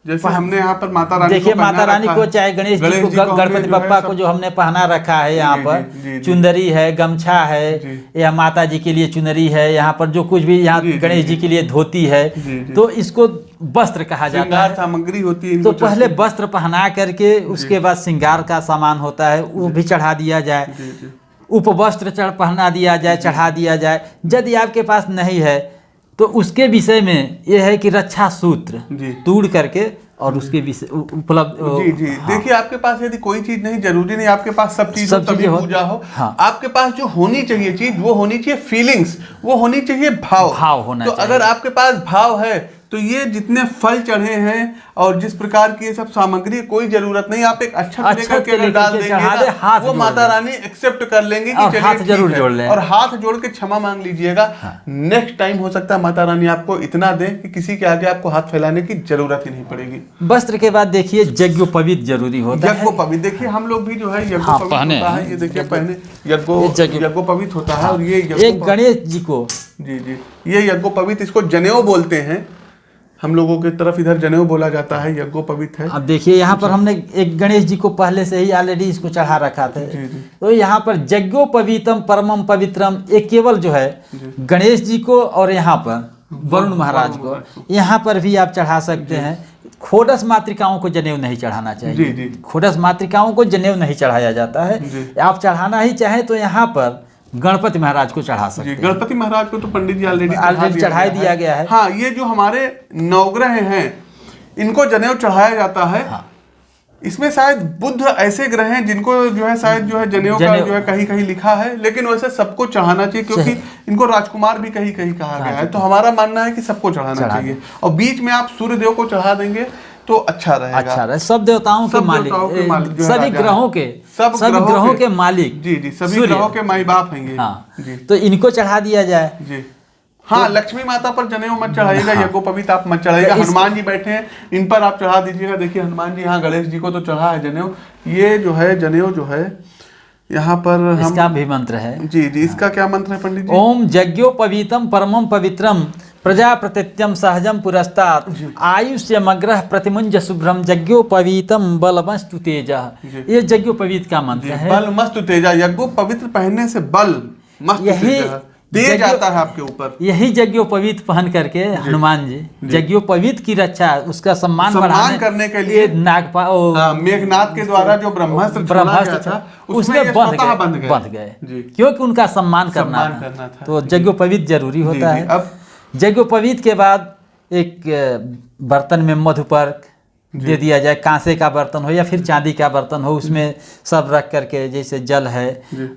जैसे हमने यहाँ पर माता रानी देखिए माता रानी को। चाहे गणेश जी को गणपति बप्पा को जो हमने पहना रखा है यहाँ पर। चुंदरी है गमछा है या माता जी के लिए चुनरी है यहाँ पर जो कुछ भी यहाँ गणेश जी। के लिए धोती है। तो इसको वस्त्र कहा जाता है। सामग्री होती है तो पहले वस्त्र पहना करके उसके बाद श्रृंगार का सामान होता है वो भी चढ़ा दिया जाए। उपवस्त्र चढ़ पहना दिया जाए चढ़ा दिया जाए। यदि आपके पास नहीं है तो उसके विषय में यह है कि रक्षा सूत्र तोड़ करके और उसके विषय उपलब्ध जी जी हाँ। देखिए आपके पास यदि कोई चीज़ नहीं ज़रूरी नहीं आपके पास सब चीज़ सब हो चीज़ें हो। पूजा हो हाँ। आपके पास जो होनी चाहिए चीज़ वो होनी चाहिए फीलिंग्स वो होनी चाहिए भाव भाव होना तो चाहिए। अगर आपके पास भाव है तो ये जितने फल चढ़े हैं और जिस प्रकार की ये सब सामग्री कोई ज़रूरत नहीं। आप एक अच्छा अक्षत लेकर के के अगर डाल देंगे हाथ वो माता दे। रानी एक्सेप्ट कर लेंगे कि चलिए हाथ ज़रूर जोड़ लें। और हाथ जोड़ के क्षमा मांग लीजिएगा। नेक्स्ट टाइम हो सकता है माता रानी आपको इतना दे कि किसी के आगे आपको हाथ फैलाने की ज़रूरत ही नहीं पड़ेगी। वस्त्र के बाद देखिए यज्ञोपवीत ज़रूरी होता है। यज्ञोपवीत देखिए हम लोग भी जो है हाँ, यज्ञोपवीत पहने होता है। ये देखिए पहने यज्ञो यज्ञ- होता है और ये एक गणेश जी को। जी जी। ये यज्ञोपवीत इसको जनेऊ बोलते हैं। हम लोगों के तरफ़ इधर जनेऊ बोला जाता है यज्ञोपवीत है। अब देखिए यहाँ पर हमने एक गणेश जी को पहले से ही ऑलरेडी इसको चढ़ा रखा था। जी, जी। तो यहाँ पर यज्ञोपवीतम परमम पवित्रम ये केवल जो है गणेश जी को और यहाँ पर वरुण महाराज को। यहाँ पर भी आप चढ़ा सकते हैं। खोडस मातृकाओं को जनेऊ नहीं चढ़ाना चाहिए। खोडस मातृकाओं को जनेऊ नहीं चढ़ाया जाता है। आप चढ़ाना ही चाहें तो यहाँ पर गणपति महाराज को चढ़ा सकते हैं। गणपति महाराज को तो पंडित जी ऑलरेडी Already चढ़ा ही दिया गया है। हाँ। ये जो हमारे नवग्रह हैं इनको जनेऊ चढ़ाया जाता है। हाँ। इसमें शायद बुद्ध ऐसे ग्रह हैं जिनको जो है शायद जो है जनेऊ का जो है कहीं कहीं लिखा है लेकिन वैसे सबको चढ़ाना चाहिए क्योंकि इनको राजकुमार भी कहीं कहीं कहा गया है। तो हमारा मानना है कि सबको चढ़ाना चाहिए। और बीच में आप सूर्य देव को चढ़ा देंगे तो अच्छा रहेगा। अच्छा रहे। सब देवताओं के मालिक के मालिक सभी ग्रहों के सब ग्रहों ग्रहों के- के मालिक। जी जी सभी ग्रहों के माई बाप हैं। ये हाँ जी। तो इनको चढ़ा दिया जाए। जी। हाँ लक्ष्मी माता पर जनेऊ मत चढ़ाइएगा हाँ। यज्ञोपवीत आप मत चढ़ाइएगा तो हनुमान जी बैठे हैं इन पर आप चढ़ा दीजिएगा। देखिए हनुमान जी हाँ गणेश जी को तो चढ़ा है जनेऊ। ये जो है जनेऊ जो है यहाँ पर हम इसका भी मंत्र है। जी जी इसका क्या मंत्र है पंडित जी? ओम यज्ञोपवीतम परमम पवित्रम। प्रजा प्रतित्यम सहजम पुरस्तात् आयुष्यमग्रह प्रतिमुंज शुभ्रम यज्ञोपवीतम बलमस्तु तेज। ये यज्ञोपवीत का मंत्र है? बल मस्त तेजा यज्ञो पवित्र पहनने से बल मस्त यही तेजा आता है आपके ऊपर। यही यज्ञोपवीत पहन करके हनुमान जी यज्ञोपवीत की रक्षा उसका सम्मान सम्मान करने के लिए- नागपा हाँ, मेघनाथ के द्वारा जो ब्रह्मास्त्र ब्रह्मास्त्र था उसमें बंध गए बंध गए। क्योंकि उनका सम्मान करना था। करना था। तो यज्ञोपवीत ज़रूरी होता है। अब यज्ञोपवीत के बाद एक बर्तन में मधुपर्क दे दिया जाए कांसे का बर्तन हो या फिर चांदी का बर्तन हो उसमें सब रख करके जैसे जल है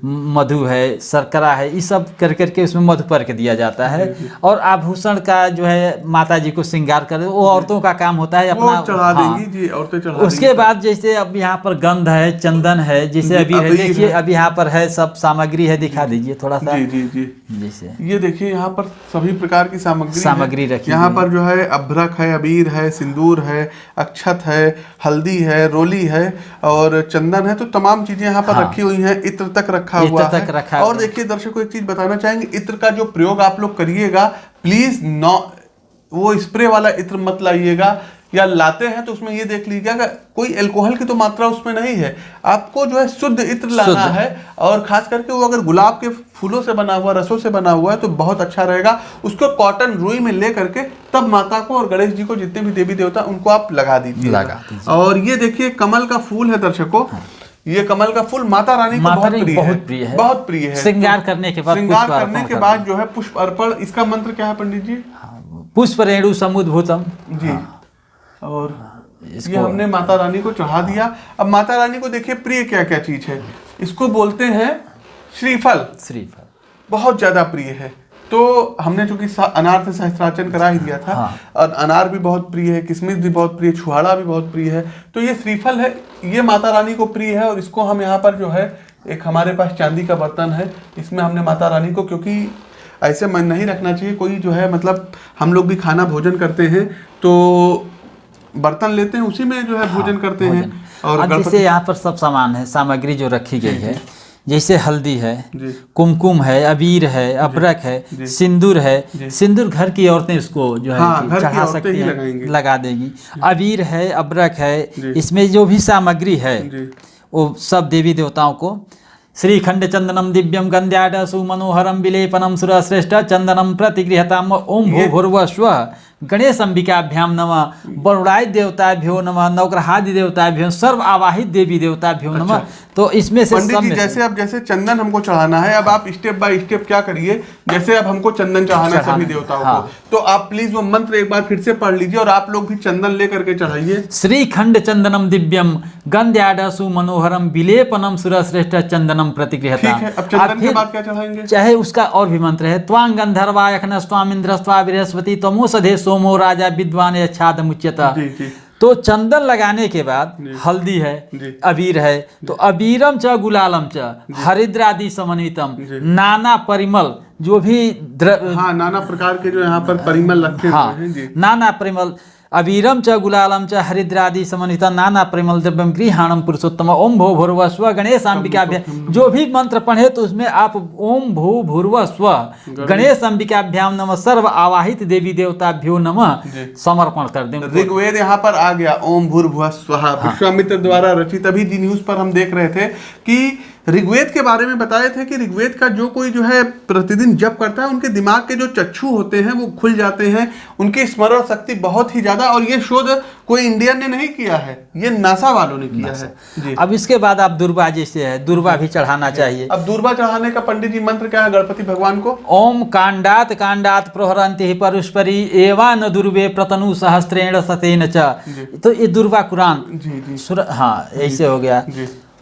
मधु है शर्करा है ये सब कर करके उसमें मधुपर्क दिया जाता है। और आभूषण का जो है माता जी को श्रृंगार कर वो औरतों का काम होता है अपना चढ़ा हाँ। देंगी जी औरतें चढ़ा उसके बाद जैसे अब यहाँ पर गंध है चंदन है जैसे अभी है देखिए। अब यहाँ पर है सब सामग्री है दिखा दीजिए थोड़ा सा। जी जी जी। जैसे। ये देखिए यहाँ पर सभी प्रकार की सामग्री सामग्री रखी यहाँ पर जो है अभ्रक है अबीर है सिंदूर है अक्षत है हल्दी है रोली है और चंदन है तो तमाम चीज़ें यहाँ पर हाँ। रखी हुई हैं इत्र तक रखा इत्र हुआ तक है। रखा और देखिए दर्शकों एक चीज़ बताना चाहेंगे इत्र का जो प्रयोग आप लोग करिएगा प्लीज़ नो वो स्प्रे वाला इत्र मत लाइएगा। या लाते हैं तो उसमें ये देख लीजिएगा कोई एल्कोहल की तो मात्रा उसमें नहीं है। आपको जो है शुद्ध इत्र लाना। है और खास करके वो अगर गुलाब के फूलों से बना हुआ रसों से बना हुआ है तो बहुत अच्छा रहेगा। उसको कॉटन रुई में ले करके तब माता को और गणेश जी को जितने भी देवी देवता उनको आप लगा दीजिए। और ये देखिए कमल का फूल है दर्शकों। ये कमल का फूल माता रानी को माता बहुत प्रिय बहुत है। प्रिय है। बहुत प्रिय है। श्रृंगार करने के बाद श्रृंगार करने के बाद जो है पुष्प अर्पण इसका मंत्र क्या है पंडित जी? पुष्प रेणु समुद्भूतम। जी। और ये हमने माता रानी को चढ़ा दिया। अब माता रानी को देखिए प्रिय क्या क्या चीज़ है। इसको बोलते हैं श्रीफल। श्रीफल। बहुत ज़्यादा प्रिय है। तो हमने चूँकि अनार से सहस्त्रार्चन करा ही दिया था। हाँ। और अनार भी बहुत प्रिय है किशमिश भी बहुत प्रिय छुहाड़ा भी बहुत प्रिय है। तो ये श्रीफल है ये माता रानी को प्रिय है। और इसको हम यहाँ पर जो है एक हमारे पास चांदी का बर्तन है। इसमें हमने माता रानी को क्योंकि ऐसे मन नहीं रखना चाहिए। कोई जो है मतलब हम लोग भी खाना भोजन करते हैं तो बर्तन लेते हैं उसी में जो है भोजन करते हैं और जैसे यहाँ पर सब सामान है सामग्री जो रखी गई है जैसे हल्दी है कुमकुम है अबीर है अबरक है सिंदूर है सिंदूर घर की औरतें इसको जो है हाँ, चढ़ा सकती हैं लगा देगी। अबीर है अबरक है इसमें जो भी सामग्री है वो सब देवी देवताओं को। श्रीखंड चंदनम दिव्यम गंध्याड सुमनोहरम विलेपनम सुरश्रेष्ठ चंदनम प्रतिगृहताम। ओम भू भूर्व स्व गणेश अंबिकाभ्याम नमः बरुड़ाई देवताभ्यो नमः नवग्रहादि देवताभ्यो सर्व आवाहित देवी देवताभ्यो नमः तो इसमें से पंडित जी जैसे अब जैसे चंदन हमको चढ़ाना है अब आप स्टेप बाय स्टेप क्या करिए जैसे अब हमको चंदन चढ़ाना है सभी देवताओं हाँ। को तो आप प्लीज़ वो मंत्र एक बार फिर से पढ़ लीजिए और आप लोग भी चंदन लेकर के चढ़ाइए। श्रीखंड चंदनम दिव्यम गंध्याडसु मनोहरम विलेपनम सुरश्रेष्ठ चंदनम प्रतिगृहता। ठीक है अब चंदन के बाद क्या चढ़ाएँगे? चाहे उसका और भी मंत्र है त्वांग गंधर्वाय खनस्वाम इंद्रस्वा बृहस्पति तमोसधे सोमो राजा विद्वान यच्छाद मुच्यता। तो चंदन लगाने के बाद हल्दी है अबीर है तो अबीरम च गुलालम च हरिद्रादि समन्वितम नाना परिमल जो भी द्र, हाँ नाना प्रकार के जो यहाँ पर परिमल रखे हाँ हैं जी। नाना परिमल अबीरम च गुलालम च हरिद्रादि समन्वित नाना परिमल द्रव्यम गृहाणम पुरुषोत्तम। ओम भो भूर्व स्व गणेश अंबिकाभ्याम जो भी मंत्र पढ़े तो उसमें आप ओम भू भूर्व स्व गणेश। अंबिकाभ्याम नम। सर्व आवाहित देवी देवताभ्यो नमः। समर्पण कर दें ऋग्वेद यहाँ पर आ गया ओम भूर्भुव स्वहा विश्वामित्र द्वारा रचित अभी जी न्यूज़ पर हम देख रहे थे कि ऋग्वेद के बारे में बताए थे कि ऋग्वेद का जो कोई जो है प्रतिदिन जप करता है उनके दिमाग के जो चक्षु होते हैं वो खुल जाते हैं उनकी स्मरण शक्ति बहुत ही ज़्यादा और ये शोध कोई इंडियन ने नहीं किया है ये नासा वालों ने किया है। जी। अब इसके बाद आप दुर्वा जैसे है दुर्वा भी चढ़ाना चाहिए। अब दूरबा चढ़ाने का पंडित जी मंत्र क्या है गणपति भगवान को? ओम कांडात कांडात प्रहरंति परुष्परी एवा न दुर्वे प्रतनु सहस्त्रेण सतेन च। तो ये दुर्वा कुरान। जी जी। हाँ ऐसे हो गया।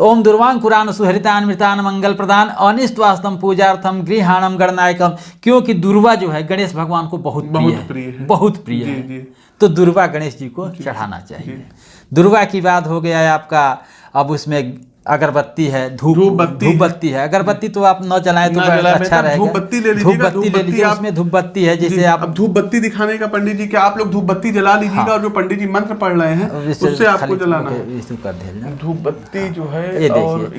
ओम दुर्वांग कुरान सुहरितान मृतान मंगल प्रदान अनिष्ट वास्तव पूजार्थम गृहाणम गणनायकम। क्योंकि दुर्वा जो है गणेश भगवान को बहुत प्रिय बहुत है। प्रिय है। बहुत प्रिय जी, है। जी। तो दुर्वा गणेश जी को चढ़ाना चाहिए। दुर्वा की बात हो गया है आपका। अब उसमें अगरबत्ती है धूप धूप बत्ती है। अगरबत्ती तो आप न जलाएँ तो अच्छा रहेगा। धूप बत्ती ले धूप बत्ती ले लीजिए उसमें धूप बत्ती है जैसे आप धूप बत्ती दिखाने का पंडित जी क्या आप लोग धूप बत्ती जला लीजिएगा हाँ। और जो पंडित जी मंत्र पढ़ रहे हैं उससे आपको जलाना है। धूप बत्ती जो है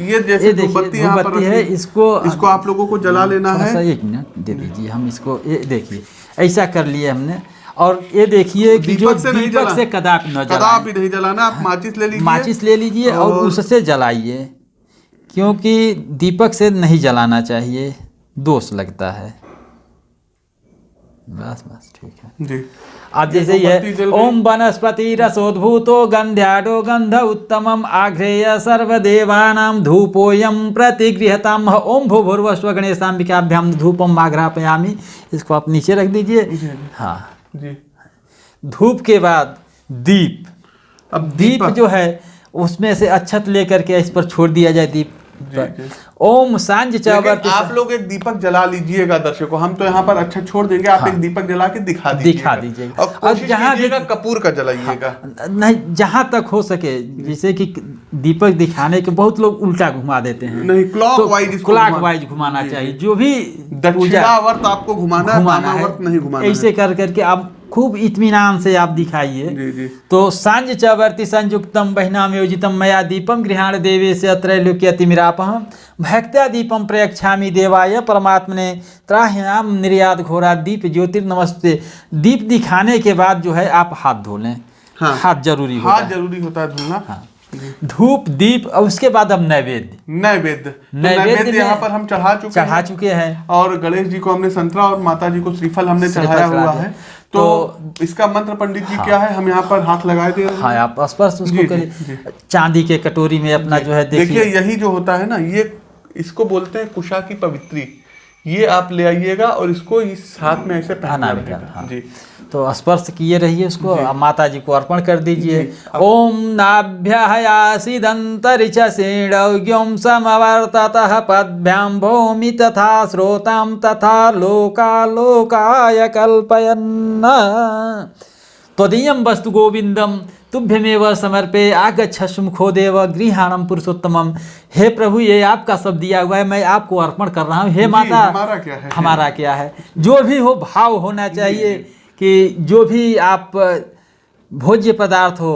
ये जैसे धूप बत्ती धूप है इसको इसको आप लोगों को जला लेना है। एक मिनट दे दीजिए हम इसको देखिए ऐसा कर लिए हमने। और ये देखिए कि जो दीपक से दीपक कदापि न नहीं जलाना आप माचिस ले लीजिए। माचिस ले लीजिए और और- उससे जलाइए क्योंकि दीपक से नहीं जलाना चाहिए दोष लगता है। बस बस ठीक है। जी। अब जैसे ये। ओम वनस्पति रसोद्भूतो गंध्याडो गंध उत्तम आघ्रेय सर्वदेवानां धूपोयम प्रतिगृहताम। ओम भू भूर्व स्व गणेशाम्बिकाभ्याम धूपम आघ्रापयामी इसको आप नीचे रख दीजिए। हाँ। जी। धूप के बाद दीप। अब दीप दीप जो है उसमें से अच्छत लेकर के इस पर छोड़ दिया जाए दीप। ओम साँझ चावर आप लोग एक दीपक जला लीजिएगा दर्शकों। हम तो यहाँ पर अच्छा छोड़ देंगे आप हाँ। एक दीपक जला के दिखा दीजिएगा दिखा दीजिएगा। और और जहाँ कपूर का जलाइएगा। नहीं जहाँ तक हो सके जैसे कि दीपक दिखाने के बहुत लोग उल्टा घुमा देते हैं। नहीं क्लॉक वाइज क्लॉक वाइज घुमाना चाहिए। जो। भी दक्षिणावर्त आपको घुमाना घुमाना नहीं घुमाना है। ऐसे कर करके आप खूब इत्मीनान से आप दिखाइए। तो साँझ चवर्ति संयुक्तम बहिनाम योजितम मया दीपम गृहाण देवे से त्रैलोक्यतिमिरापहम भक्त्या दीपम प्रयक्षामि देवाय परमात्मने त्राह्याम निर्यात घोरा दीप ज्योतिर्नमस्ते दीप दिखाने के बाद जो है आप हाथ धो लें हाँ। हाथ ज़रूरी होता हाथ है। ज़रूरी होता है धुलना। हाँ। धूप दीप और उसके बाद अब नैवेद्य। नैवेद्य। तो नैवेद्य नैवेद्य यहाँ पर हम चढ़ा चुके चढ़ा चुके हैं। और गणेश जी को हमने संतरा और माता जी को श्रीफल हमने चढ़ाया हुआ है। तो इसका मंत्र पंडित जी क्या है? हम यहाँ पर हाथ लगाए दे हाँ आप स्पर्श उसको करिए। चांदी के कटोरी में अपना जो। है देखिए। यही जो होता है ना ये इसको बोलते हैं कुशा की पवित्री। ये आप ले आइएगा और इसको इस हाथ में ऐसे पहना हाँ, हाँ। जी। तो स्पर्श किए रहिए उसको माता जी को अर्पण कर दीजिए। ओम नाभ्यासीदंतरिच श्रेणव्योम समवर्ततः पद्भ्याम भूमि तथा श्रोताम तथा लोकालोकाय कल्पयन् त्वदीयं वस्तु गोविंदम तुभ्यमेव समर्पे आगच्छ मुखो देव गृहाणम पुरुषोत्तमम हे प्रभु ये आपका सब दिया हुआ है मैं आपको अर्पण कर रहा हूँ। हे माता हमारा क्या है? हमारा क्या है? जो भी हो भाव होना चाहिए। कि जो भी आप भोज्य पदार्थ हो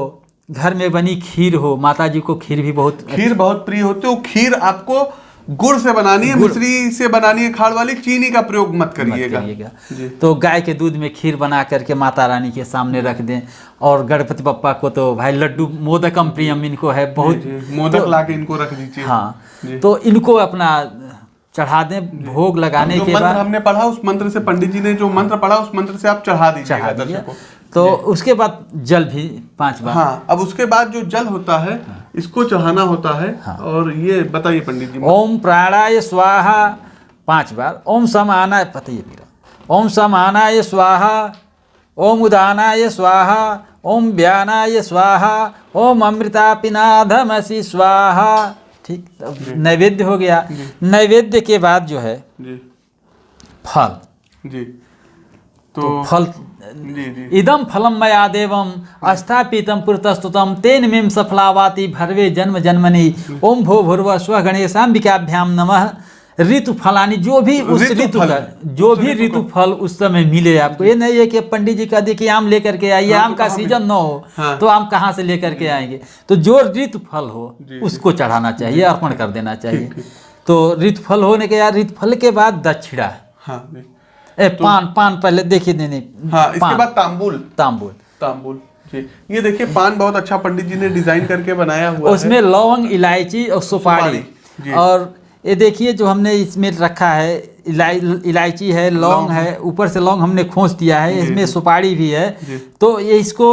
घर में बनी खीर हो माता जी को खीर भी बहुत खीर बहुत प्रिय होती है खीर आपको गुड़ से बनानी है मिश्री से बनानी है खाड़ वाली चीनी का प्रयोग मत करिएगा। तो गाय के दूध में खीर बना करके माता रानी के सामने रख दें और गणपति पप्पा को तो भाई लड्डू मोदकम प्रियम इनको है बहुत मोदक ला के इनको रख दीजिए। हाँ तो इनको अपना चढ़ा दें भोग लगाने के बाद हमने पढ़ा उस मंत्र से पंडित जी ने जो मंत्र पढ़ा उस मंत्र से आप चढ़ा दीजिएगा दर्शकों। तो उसके बाद जल भी पाँच बार। हाँ अब उसके बाद जो जल होता है हाँ। इसको चढ़ाना होता है हाँ। और ये बताइए पंडित जी। ओम प्राणाय स्वाहा पाँच बार। ओम समानाय पता ये मेरा ओम समानाय स्वाहा ओम उदानाय स्वाहा ओम व्यानाय स्वाहा ओम अमृता पिनाधमसि स्वाहा। ठीक? नैवेद्य हो गया। नैवेद्य के बाद जो है जी। फल। जी। तो तो फल जी जी। इदम फलम मया देवम स्थापितम पुरतस्तुतम तेन मेम सफलावाति भरवे जन्म जन्मनी। ओम भो भूर्व स्व गणेशाम्बिकाभ्याम नमः। ऋतु फलानी जो भी उस ऋतु। का जो भी ऋतु फल उस समय मिले आपको। ये नहीं है कि पंडित जी का देखिए आम लेकर के आइए हाँ, आम तो का सीज़न न हो हाँ। तो आम कहाँ से लेकर के आएँगे? तो जो ऋतु फल हो उसको चढ़ाना चाहिए अर्पण कर देना चाहिए। तो ऋतु फल होने के बाद ऋतु फल के बाद दक्षिणा। हाँ ए पान पान पहले देखिए नहीं नहीं। हाँ इसके बाद तांबुल। तांबूल। तांबुल ये देखिए पान बहुत अच्छा पंडित जी ने डिज़ाइन करके बनाया हुआ है। उसमें लौंग इलायची और सुपारी, और ये देखिए जो हमने इसमें रखा है इलाय इलायची है लौंग है ऊपर से लौंग हमने खोस दिया है इसमें सुपारी भी है। तो ये इसको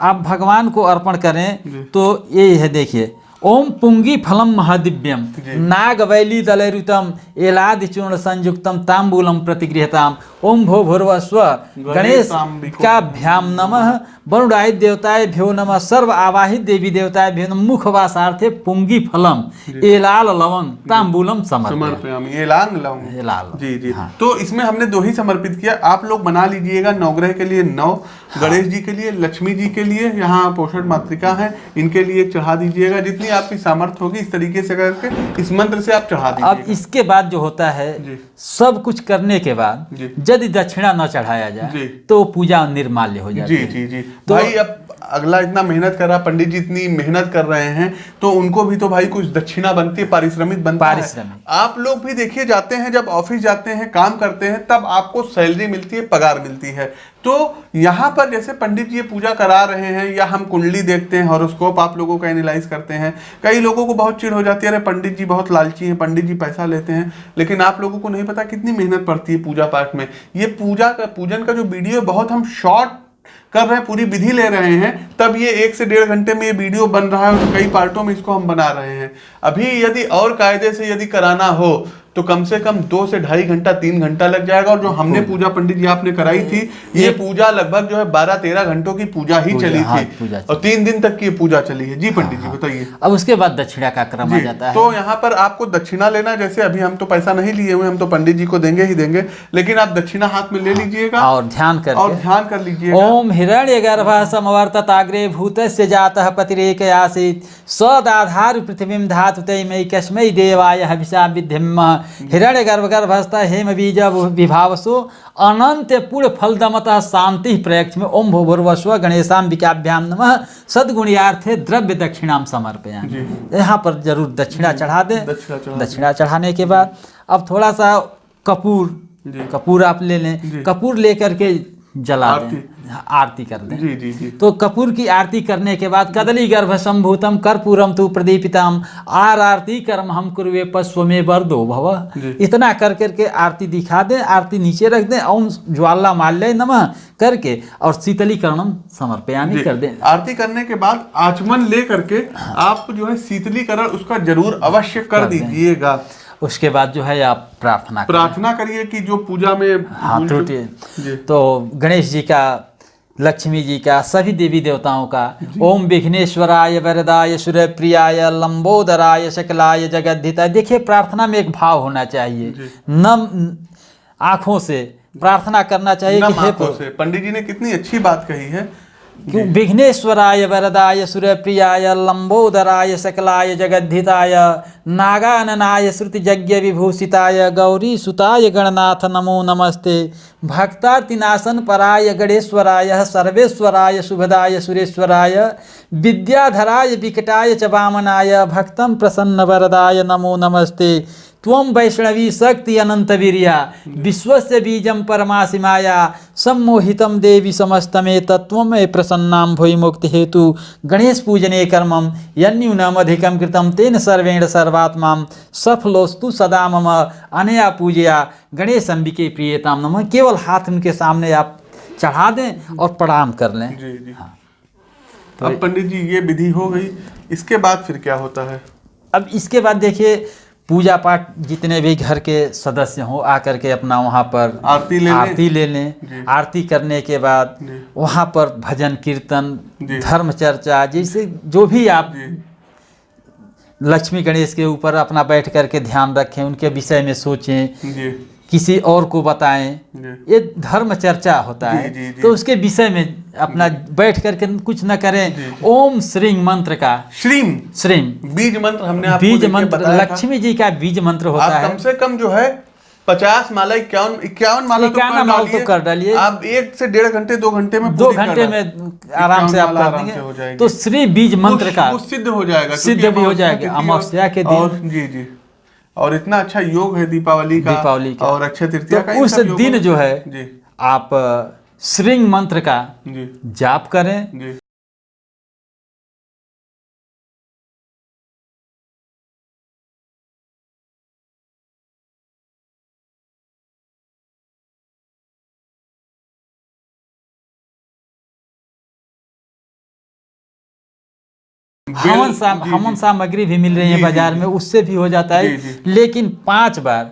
आप भगवान को अर्पण करें तो ये है देखिए ओम पुंगी फलम महादिव्यम नाग वैली दलरुतम एलाद चूर्ण संयुक्तम तांबूलम प्रतिगृहताम। ओम भो भूर्व स्व गणेश। का भ्याम नमः। वरुणाय देवताय भ्यो नमः। सर्व आवाहित देवी देवताय भ्यो नमः। मुखवासार्थे पुंगी फलम। एलाल लवंग तांबूलम समर्पयामि। समर्पयामि ये लांग लौंग एलाल जी जी। हाँ। तो इसमें हमने दो ही समर्पित किया। आप लोग बना लीजिएगा नवग्रह के लिए नौ गणेश जी के लिए लक्ष्मी जी के लिए। यहाँ पोषण मातृका है। इनके लिए चढ़ा दीजिएगा। जितनी आपकी सामर्थ्य होगी इस तरीके से करके इस मंत्र से आप चढ़ा दीजिए अब इसके बाद जो होता है। सब कुछ करने के बाद जी। यदि दक्षिणा न चढ़ाया। जाए तो पूजा निर्माल्य हो जाती जी जी जी तो- भाई अब अगला इतना मेहनत कर रहा पंडित जी इतनी मेहनत कर रहे हैं तो उनको भी तो भाई कुछ दक्षिणा बनती है पारिश्रमिक बनता है पारिश्रमिक। आप लोग भी देखिए जाते हैं जब ऑफ़िस जाते हैं काम करते हैं तब आपको सैलरी मिलती है पगार मिलती है तो यहाँ पर जैसे पंडित जी पूजा करा रहे हैं, या हम कुंडली देखते हैं, हॉरोस्कोप आप लोगों का एनालाइज करते हैं, कई लोगों को बहुत चिड़ हो जाती है, अरे पंडित जी बहुत लालची हैं, पंडित जी पैसा लेते हैं, लेकिन आप लोगों को नहीं पता कितनी मेहनत पड़ती है पूजा पाठ में। ये पूजा का, पूजन का जो वीडियो है बहुत हम शॉर्ट कर रहे हैं, पूरी विधि ले रहे हैं, तब ये एक से डेढ़ घंटे में ये वीडियो बन रहा है और कई पार्टों में इसको हम बना रहे हैं। अभी यदि और कायदे से यदि कराना हो तो कम से कम दो से ढाई घंटा तीन घंटा लग जाएगा। और जो हमने पूजा पंडित जी आपने कराई थी ये पूजा लगभग जो है बारह तेरह घंटों की पूजा ही पूजा, चली हाँ, थी। पूजा और तीन दिन तक की पूजा चली है। जी पंडित जी बताइए। अब उसके बाद दक्षिणा का क्रम आ जाता है। तो यहाँ पर आपको दक्षिणा लेना जैसे अभी हम तो पैसा नहीं लिए हुए हम तो पंडित जी को देंगे ही देंगे। लेकिन आप दक्षिणा हाथ में ले लीजिएगा। और ध्यान कर और ध्यान कर लीजिए ओम हिरण्य गर्भ समवर्तताग्रे भूत से जातः पतिरेक आसीत सदाधार पृथ्वी धातु तैमय कस्मै देवाय हविषा विद्यम हिरण्य गर्भ गर्भस्थ हेम बीज विभावसो अनंत पूर्ण फलदमतः शांति प्रयक्ष में ओम भूर्वस्व गणेशाम्बिकाभ्याम नम। सद्गुणियार्थे द्रव्य दक्षिणाम समर्पयामि। जी। यहाँ पर ज़रूर दक्षिणा चढ़ा दें। दक्षिणा चढ़ाने के बाद अब थोड़ा सा कपूर। कपूर आप ले लें। कपूर लेकर के जला आरती। हाँ, आरती कर दें। जी जी जी। तो कपूर की आरती करने के बाद कदली गर्भ संभूतम कर्पूरम तु प्रदीपितम। आर आरती कर्म हम कुरुवे पश्वमे वरदो भव। इतना कर करके आरती दिखा दें आरती नीचे रख दें ओम ज्वाला माल्य नमः करके और शीतलीकरणम समर्पयामी जी। कर दें। आरती करने के बाद आचमन ले करके आप जो है शीतलीकरण उसका ज़रूर अवश्य कर कर दीजिएगा। उसके बाद जो है आप प्रार्थना प्रार्थना करिए कि जो पूजा में हाँ त्रुटि। तो गणेश जी का लक्ष्मी जी का सभी देवी देवताओं का ओम विघ्नेश्वराय वरदाय सूर्यप्रियाय लंबोदराय शकलाय जगद्धिताय देखिए प्रार्थना में एक भाव होना चाहिए। नम आँखों से प्रार्थना करना चाहिए कि हे से। पंडित जी ने कितनी अच्छी बात कही है। विघ्नेश्वराय, वरदाय सूर्यप्रियाय लंबोदराय, सकलाय, जगद्धिताय, नागाननाय श्रुतिजज्ञ विभूषिताय गौरी सुताय गणनाथ, नमो नमस्ते। भक्तातिनाशन पराय, गणेश्वराय, सर्वेश्वराय, शुभदाय, सुरेश्वराय, विद्याधराय, विकटाय च वामनाय, भक्तं प्रसन्न वरदाय, नमो नमस्ते। त्वम वैष्णवी शक्ति अनंत वीरिया विश्वस्य बीजम परमासि माया सम्मोहितम देवी समस्तमे तत्वम प्रसन्नाम भूय मुक्ति हेतु। गणेश पूजने कर्मम यन्यूनम अधिकम कृतम तेन सर्वेण सर्वात्मा सफलोस्तु सदा मम अनया पूजया। गणेश अंबिके प्रियताम नमः। केवल हाथ उनके सामने आप चढ़ा दें और प्रणाम कर लें। जी जी। हाँ। अब पंडित जी ये विधि हो गई। इसके बाद फिर क्या होता है? अब इसके बाद देखिए पूजा पाठ जितने भी घर के सदस्य हों आकर के अपना वहाँ पर आरती ले आरती ले लें। आरती करने के बाद वहाँ पर भजन कीर्तन धर्म चर्चा जैसे जो भी आप लक्ष्मी गणेश के ऊपर अपना बैठ करके ध्यान रखें उनके विषय में सोचें। किसी और को बताएँ। ये धर्म चर्चा होता जी, है। जी, जी। तो उसके विषय में अपना बैठ करके कुछ न करें। ओम श्रींग मंत्र का श्रीम श्रींग बीज मंत्र हमने आपको बीज मंत्र लक्ष्मी जी का बीज मंत्र होता है। कम से कम जो है पचास माला इक्यावन इक्यावन माला तो इक्यावन कर माला तो कर डालिए। आप एक से डेढ़ घंटे दो घंटे में दो घंटे में आराम से आप कर देंगे। तो श्री बीज मंत्र का सिद्ध हो जाएगा सिद्ध भी हो जाएगा, अमावस्या के दिन। जी जी। और इतना अच्छा योग है दीपावली का दीपावली का। और अक्षय तृतीय तो उस दिन जो है जी। आप श्रृंग मंत्र का जी। जाप करें। जी हवन साम हमन हवन सामग्री भी मिल रही है बाज़ार में उससे भी हो जाता है। लेकिन पाँच बार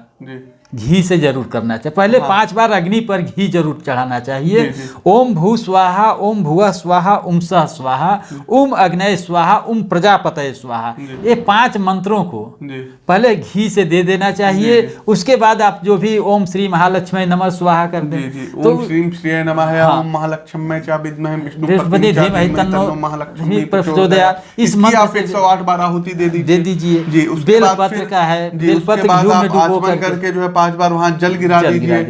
घी से ज़रूर करना चाहिए। पहले हाँ। पाँच बार अग्नि पर घी ज़रूर चढ़ाना चाहिए। ओम भू स्वाहा ओम भुआ स्वाहा ओम सह स्वाहा ओम अग्नय स्वाहा ओम प्रजापतय स्वाहा। ये पाँच मंत्रों को पहले घी से दे देना चाहिए। उसके बाद आप जो भी ओम श्री महालक्ष्मी नमः स्वाहा कर दें। तो ओम श्रीम नमः हाँ। ओम महालक्ष्मी चा विद्महे विष्णु बृहस्पति धीमहि तन्नो महालक्ष्मी प्रचोदयात्। इस मंत्र आप 108 बार आहुति दे दीजिए दे दीजिए। जी उसके बाद पत्र का है, जी बेल उसके पत्र बाद घी में डुबो करके- करके जो है पाँच बार वहाँ जल गिरा दीजिए।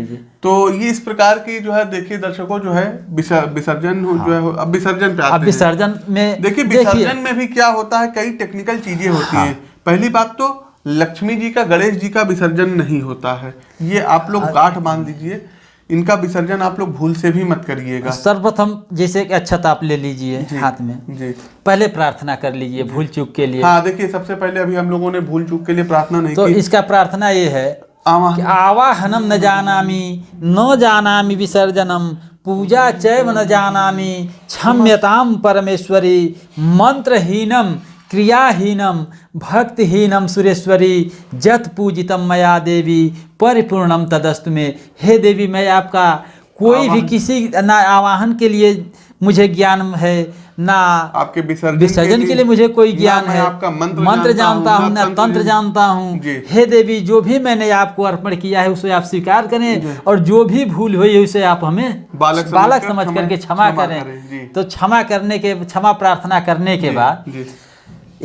तो ये इस प्रकार की जो है देखिए दर्शकों जो है विसर्जन हो- जो है अब विसर्जन पे आते अब विसर्जन में देखिए विसर्जन में भी क्या होता है कई टेक्निकल चीज़ें होती हाँ। हैं। पहली बात तो लक्ष्मी जी का गणेश जी का विसर्जन नहीं होता है। ये आप लोग गांठ बाँध दीजिए। इनका विसर्जन आप लोग भूल से भी मत करिएगा। सर्वप्रथम जैसे कि अच्छत आप ले लीजिए हाथ में। जी। पहले प्रार्थना कर लीजिए भूल चूक के लिए। हाँ देखिए सबसे पहले अभी हम लोगों ने भूल चूक के लिए प्रार्थना नहीं तो की। इसका प्रार्थना ये है आवाहनम न जानामि न जानामि विसर्जनम पूजा चैव न जानामि क्षम्यताम परमेश्वरी मंत्रहीनम क्रियाहीनम भक्तिहीनम सुरेश्वरी जत पूजितम मया देवी परिपूर्णम तदस्तु में। हे देवी मैं आपका कोई भी किसी ना आवाहन के लिए मुझे ज्ञान है ना। आपके विसर्जन विसर्जन के लिए मुझे कोई ज्ञान है। आपका मंत्र मंत्र जानता हूँ ना तंत्र जानता हूँ। हे। देवी जो भी मैंने आपको अर्पण किया है उसे आप स्वीकार करें और जो भी भूल हुई है उसे आप हमें बालक बालक समझ करके क्षमा करें। तो क्षमा करने के क्षमा प्रार्थना करने के बाद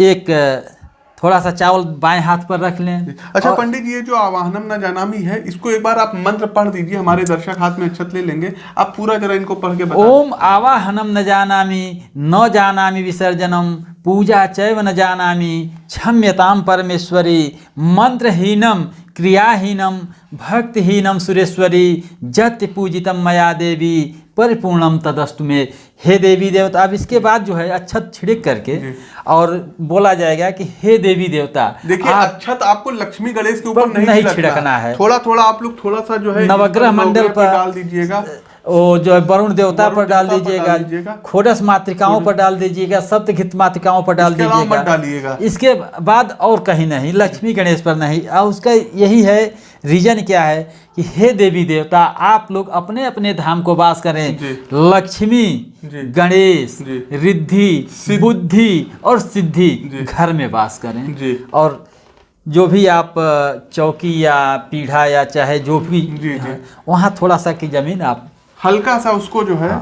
एक थोड़ा सा चावल बाएँ हाथ पर रख लें। अच्छा और- पंडित जी ये जो आवाहनम न जानामी है इसको एक बार आप मंत्र पढ़ दीजिए हमारे दर्शक हाथ में अक्षत ले लेंगे। आप पूरा जरा इनको पढ़ के बताएँ। ओम आवाहनम न जानामी न जानामी विसर्जनम पूजा चैव न जानामी क्षम्यताम परमेश्वरी मंत्रहीनम क्रियाहीनम भक्तिहीनम सुरेश्वरी जत पूजितम मया देवी परिपूर्णम तदस्तु में। हे देवी देवता अब इसके बाद जो है अच्छत छिड़क करके और बोला जाएगा कि हे देवी देवता देखिए आप अक्षत आपको लक्ष्मी गणेश के ऊपर नहीं, नहीं छिड़कना है। थोड़ा थोड़ा आप लोग थोड़ा सा जो है नवग्रह मंडल पर डाल दीजिएगा। वो जो है वरुण देवता पर डाल दीजिएगा। खोडस मातृकाओं पर डाल दीजिएगा। सप्तघित मातृकाओं पर डाल दीजिएगा। इसके बाद और कहीं नहीं लक्ष्मी गणेश पर नहीं। और उसका यही है रीजन क्या है कि हे देवी देवता आप लोग अपने अपने धाम को वास करें। लक्ष्मी गणेश रिद्धि बुद्धि और सिद्धि घर में वास करें। और जो भी आप चौकी या पीढ़ा या चाहे जो भी जी, जी। है, वहाँ थोड़ा सा की ज़मीन आप हल्का सा उसको जो है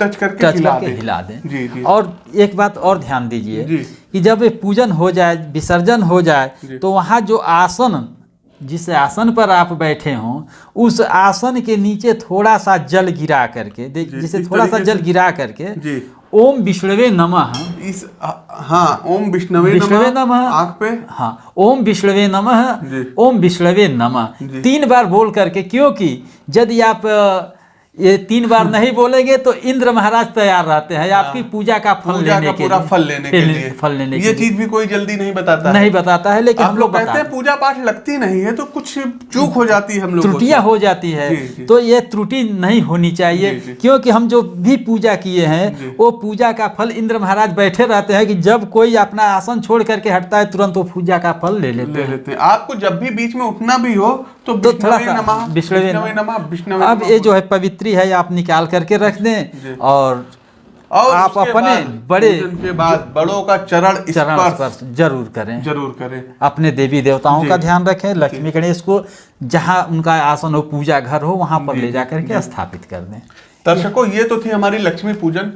टच करके टच हिला करके दें। हिला दें। जी जी। और एक बात और ध्यान दीजिए। कि जब ये पूजन हो जाए विसर्जन हो जाए तो वहाँ जो आसन जिस आसन पर आप बैठे हो उस आसन के नीचे थोड़ा सा जल गिरा करके देख जिसे थोड़ा सा जल गिरा करके ओम विष्णवे नमः। इस हाँ ओम विष्णवे विष्णवे नमः। आँख पे। हाँ ओम विष्णवे नमः ओम विष्णवे नमः। तीन बार बोल करके क्योंकि यदि आप ये तीन बार नहीं बोलेंगे तो इंद्र महाराज तैयार रहते हैं आपकी पूजा का फल हाँ। पूजा लेने का के पूरा फल लेने के लिए। फल लेने ये चीज़ भी कोई जल्दी नहीं बताता नहीं बताता है लेकिन हम लोग कहते हैं पूजा पाठ लगती नहीं है तो कुछ चूक हो जाती है हम लोग त्रुटियाँ हो जाती है। जी, जी। तो ये त्रुटि नहीं होनी चाहिए जी। क्योंकि हम जो भी पूजा किए हैं वो पूजा का फल इंद्र महाराज बैठे रहते हैं कि जब कोई अपना आसन छोड़ करके हटता है तुरंत वो पूजा का फल ले लेते हैं। हैं। आपको जब भी बीच में उठना भी हो तो तो थोड़ा सा विष्णवे अब ये जो है पवित्री है आप निकाल करके रख दें और और आप अपने बड़े के बाद बड़ों का चरण चरण स्पर्श स्पर्श ज़रूर करें। ज़रूर करें। अपने देवी देवताओं का ध्यान रखें लक्ष्मी गणेश को जहाँ उनका आसन हो पूजा घर हो वहाँ पर ले जा। करके स्थापित कर दें। दर्शकों ये तो थी हमारी लक्ष्मी पूजन।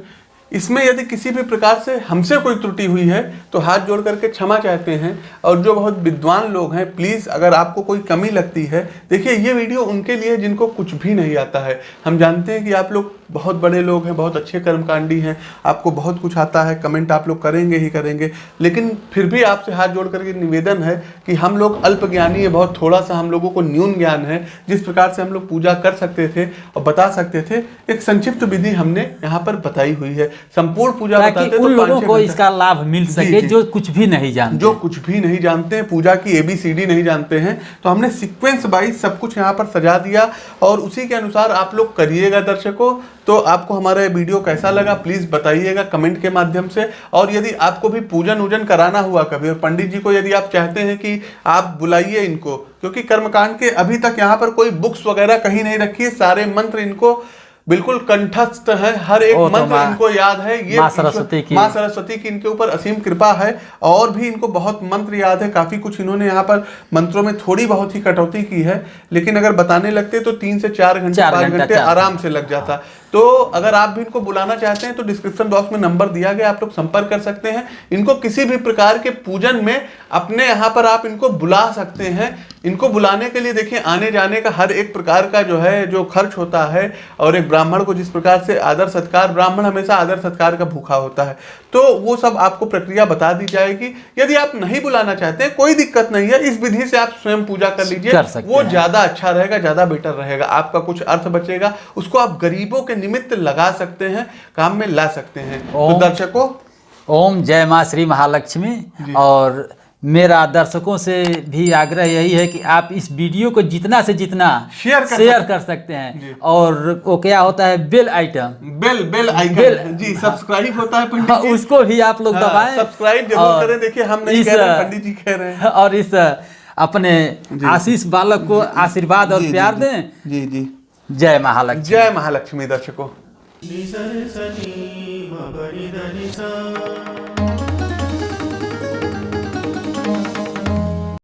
इसमें यदि किसी भी प्रकार से हमसे कोई त्रुटि हुई है तो हाथ जोड़ करके क्षमा चाहते हैं। और जो बहुत विद्वान लोग हैं प्लीज़ अगर आपको कोई कमी लगती है, देखिए, ये वीडियो उनके लिए जिनको कुछ भी नहीं आता है। हम जानते हैं कि आप लोग बहुत बड़े लोग हैं, बहुत अच्छे कर्मकांडी हैं, आपको बहुत कुछ आता है कमेंट आप लोग करेंगे ही करेंगे। लेकिन फिर भी आपसे हाथ जोड़ करके निवेदन है कि हम लोग अल्प है, बहुत थोड़ा सा हम लोगों को न्यून ज्ञान है, जिस प्रकार से हम लोग पूजा कर सकते थे और बता सकते थे। एक संक्षिप्त विधि हमने यहाँ पर बताई हुई है। संपूर्ण पूजा बताते तो उन लोगों को इसका लाभ मिल सके जो। कुछ भी नहीं जानते। जो कुछ भी नहीं जानते हैं पूजा की एबीसीडी नहीं जानते हैं तो हमने सीक्वेंस वाइज सब कुछ यहाँ पर सजा दिया और उसी के अनुसार आप लोग करिएगा दर्शकों। तो आपको हमारा ये वीडियो कैसा लगा प्लीज़ बताइएगा कमेंट के माध्यम से। और यदि आपको भी पूजन उजन कराना हुआ कभी और पंडित जी को यदि आप चाहते हैं कि आप बुलाइए इनको क्योंकि कर्मकांड के अभी तक यहाँ पर कोई बुक्स वगैरह कहीं नहीं रखी है सारे मंत्र इनको बिल्कुल कंठस्थ है हर एक तो मंत्र इनको याद है ये माँ सरस्वती की- माँ सरस्वती की इनके ऊपर असीम कृपा है और भी इनको बहुत मंत्र याद है काफ़ी कुछ इन्होंने यहाँ पर मंत्रों में थोड़ी बहुत ही कटौती की है लेकिन अगर बताने लगते तो तीन से चार घंटे पाँच घंटे आराम से लग जाता। तो अगर आप भी इनको बुलाना चाहते हैं तो डिस्क्रिप्शन बॉक्स में नंबर दिया गया आप लोग संपर्क कर सकते हैं। इनको किसी भी प्रकार के पूजन में अपने यहाँ पर आप इनको बुला सकते हैं। इनको बुलाने के लिए देखिए आने जाने का हर एक प्रकार का जो है जो खर्च होता है और एक ब्राह्मण को जिस प्रकार से आदर सत्कार ब्राह्मण हमेशा आदर सत्कार का भूखा होता है। तो वो सब आपको प्रक्रिया बता दी जाएगी। यदि आप नहीं बुलाना चाहते हैं कोई दिक्कत नहीं है इस विधि से आप स्वयं पूजा कर लीजिए। वो ज़्यादा अच्छा रहेगा ज़्यादा बेटर रहेगा। आपका कुछ अर्थ बचेगा उसको आप गरीबों के निमित्त लगा सकते हैं काम में ला सकते हैं। तो दर्शकों ओम जय माँ श्री महालक्ष्मी और मेरा दर्शकों से भी आग्रह यही है कि आप इस वीडियो को जितना से जितना शेयर कर शेयर सकते- कर सकते हैं। और वो क्या होता है? Bell item bell bell icon bell- जी सब्सक्राइब होता है पंडित हाँ, जी। उसको भी आप लोग हाँ, दबाएँ। सब्सक्राइब ज़रूर करें। देखिए हम नहीं इस, कह रहे पंडित जी कह रहे हैं। और इस अपने आशीष बालक को आशीर्वाद और प्यार। दें। जी जी। जय महालक्ष्मी। जय महालक्ष्मी दर्शकों।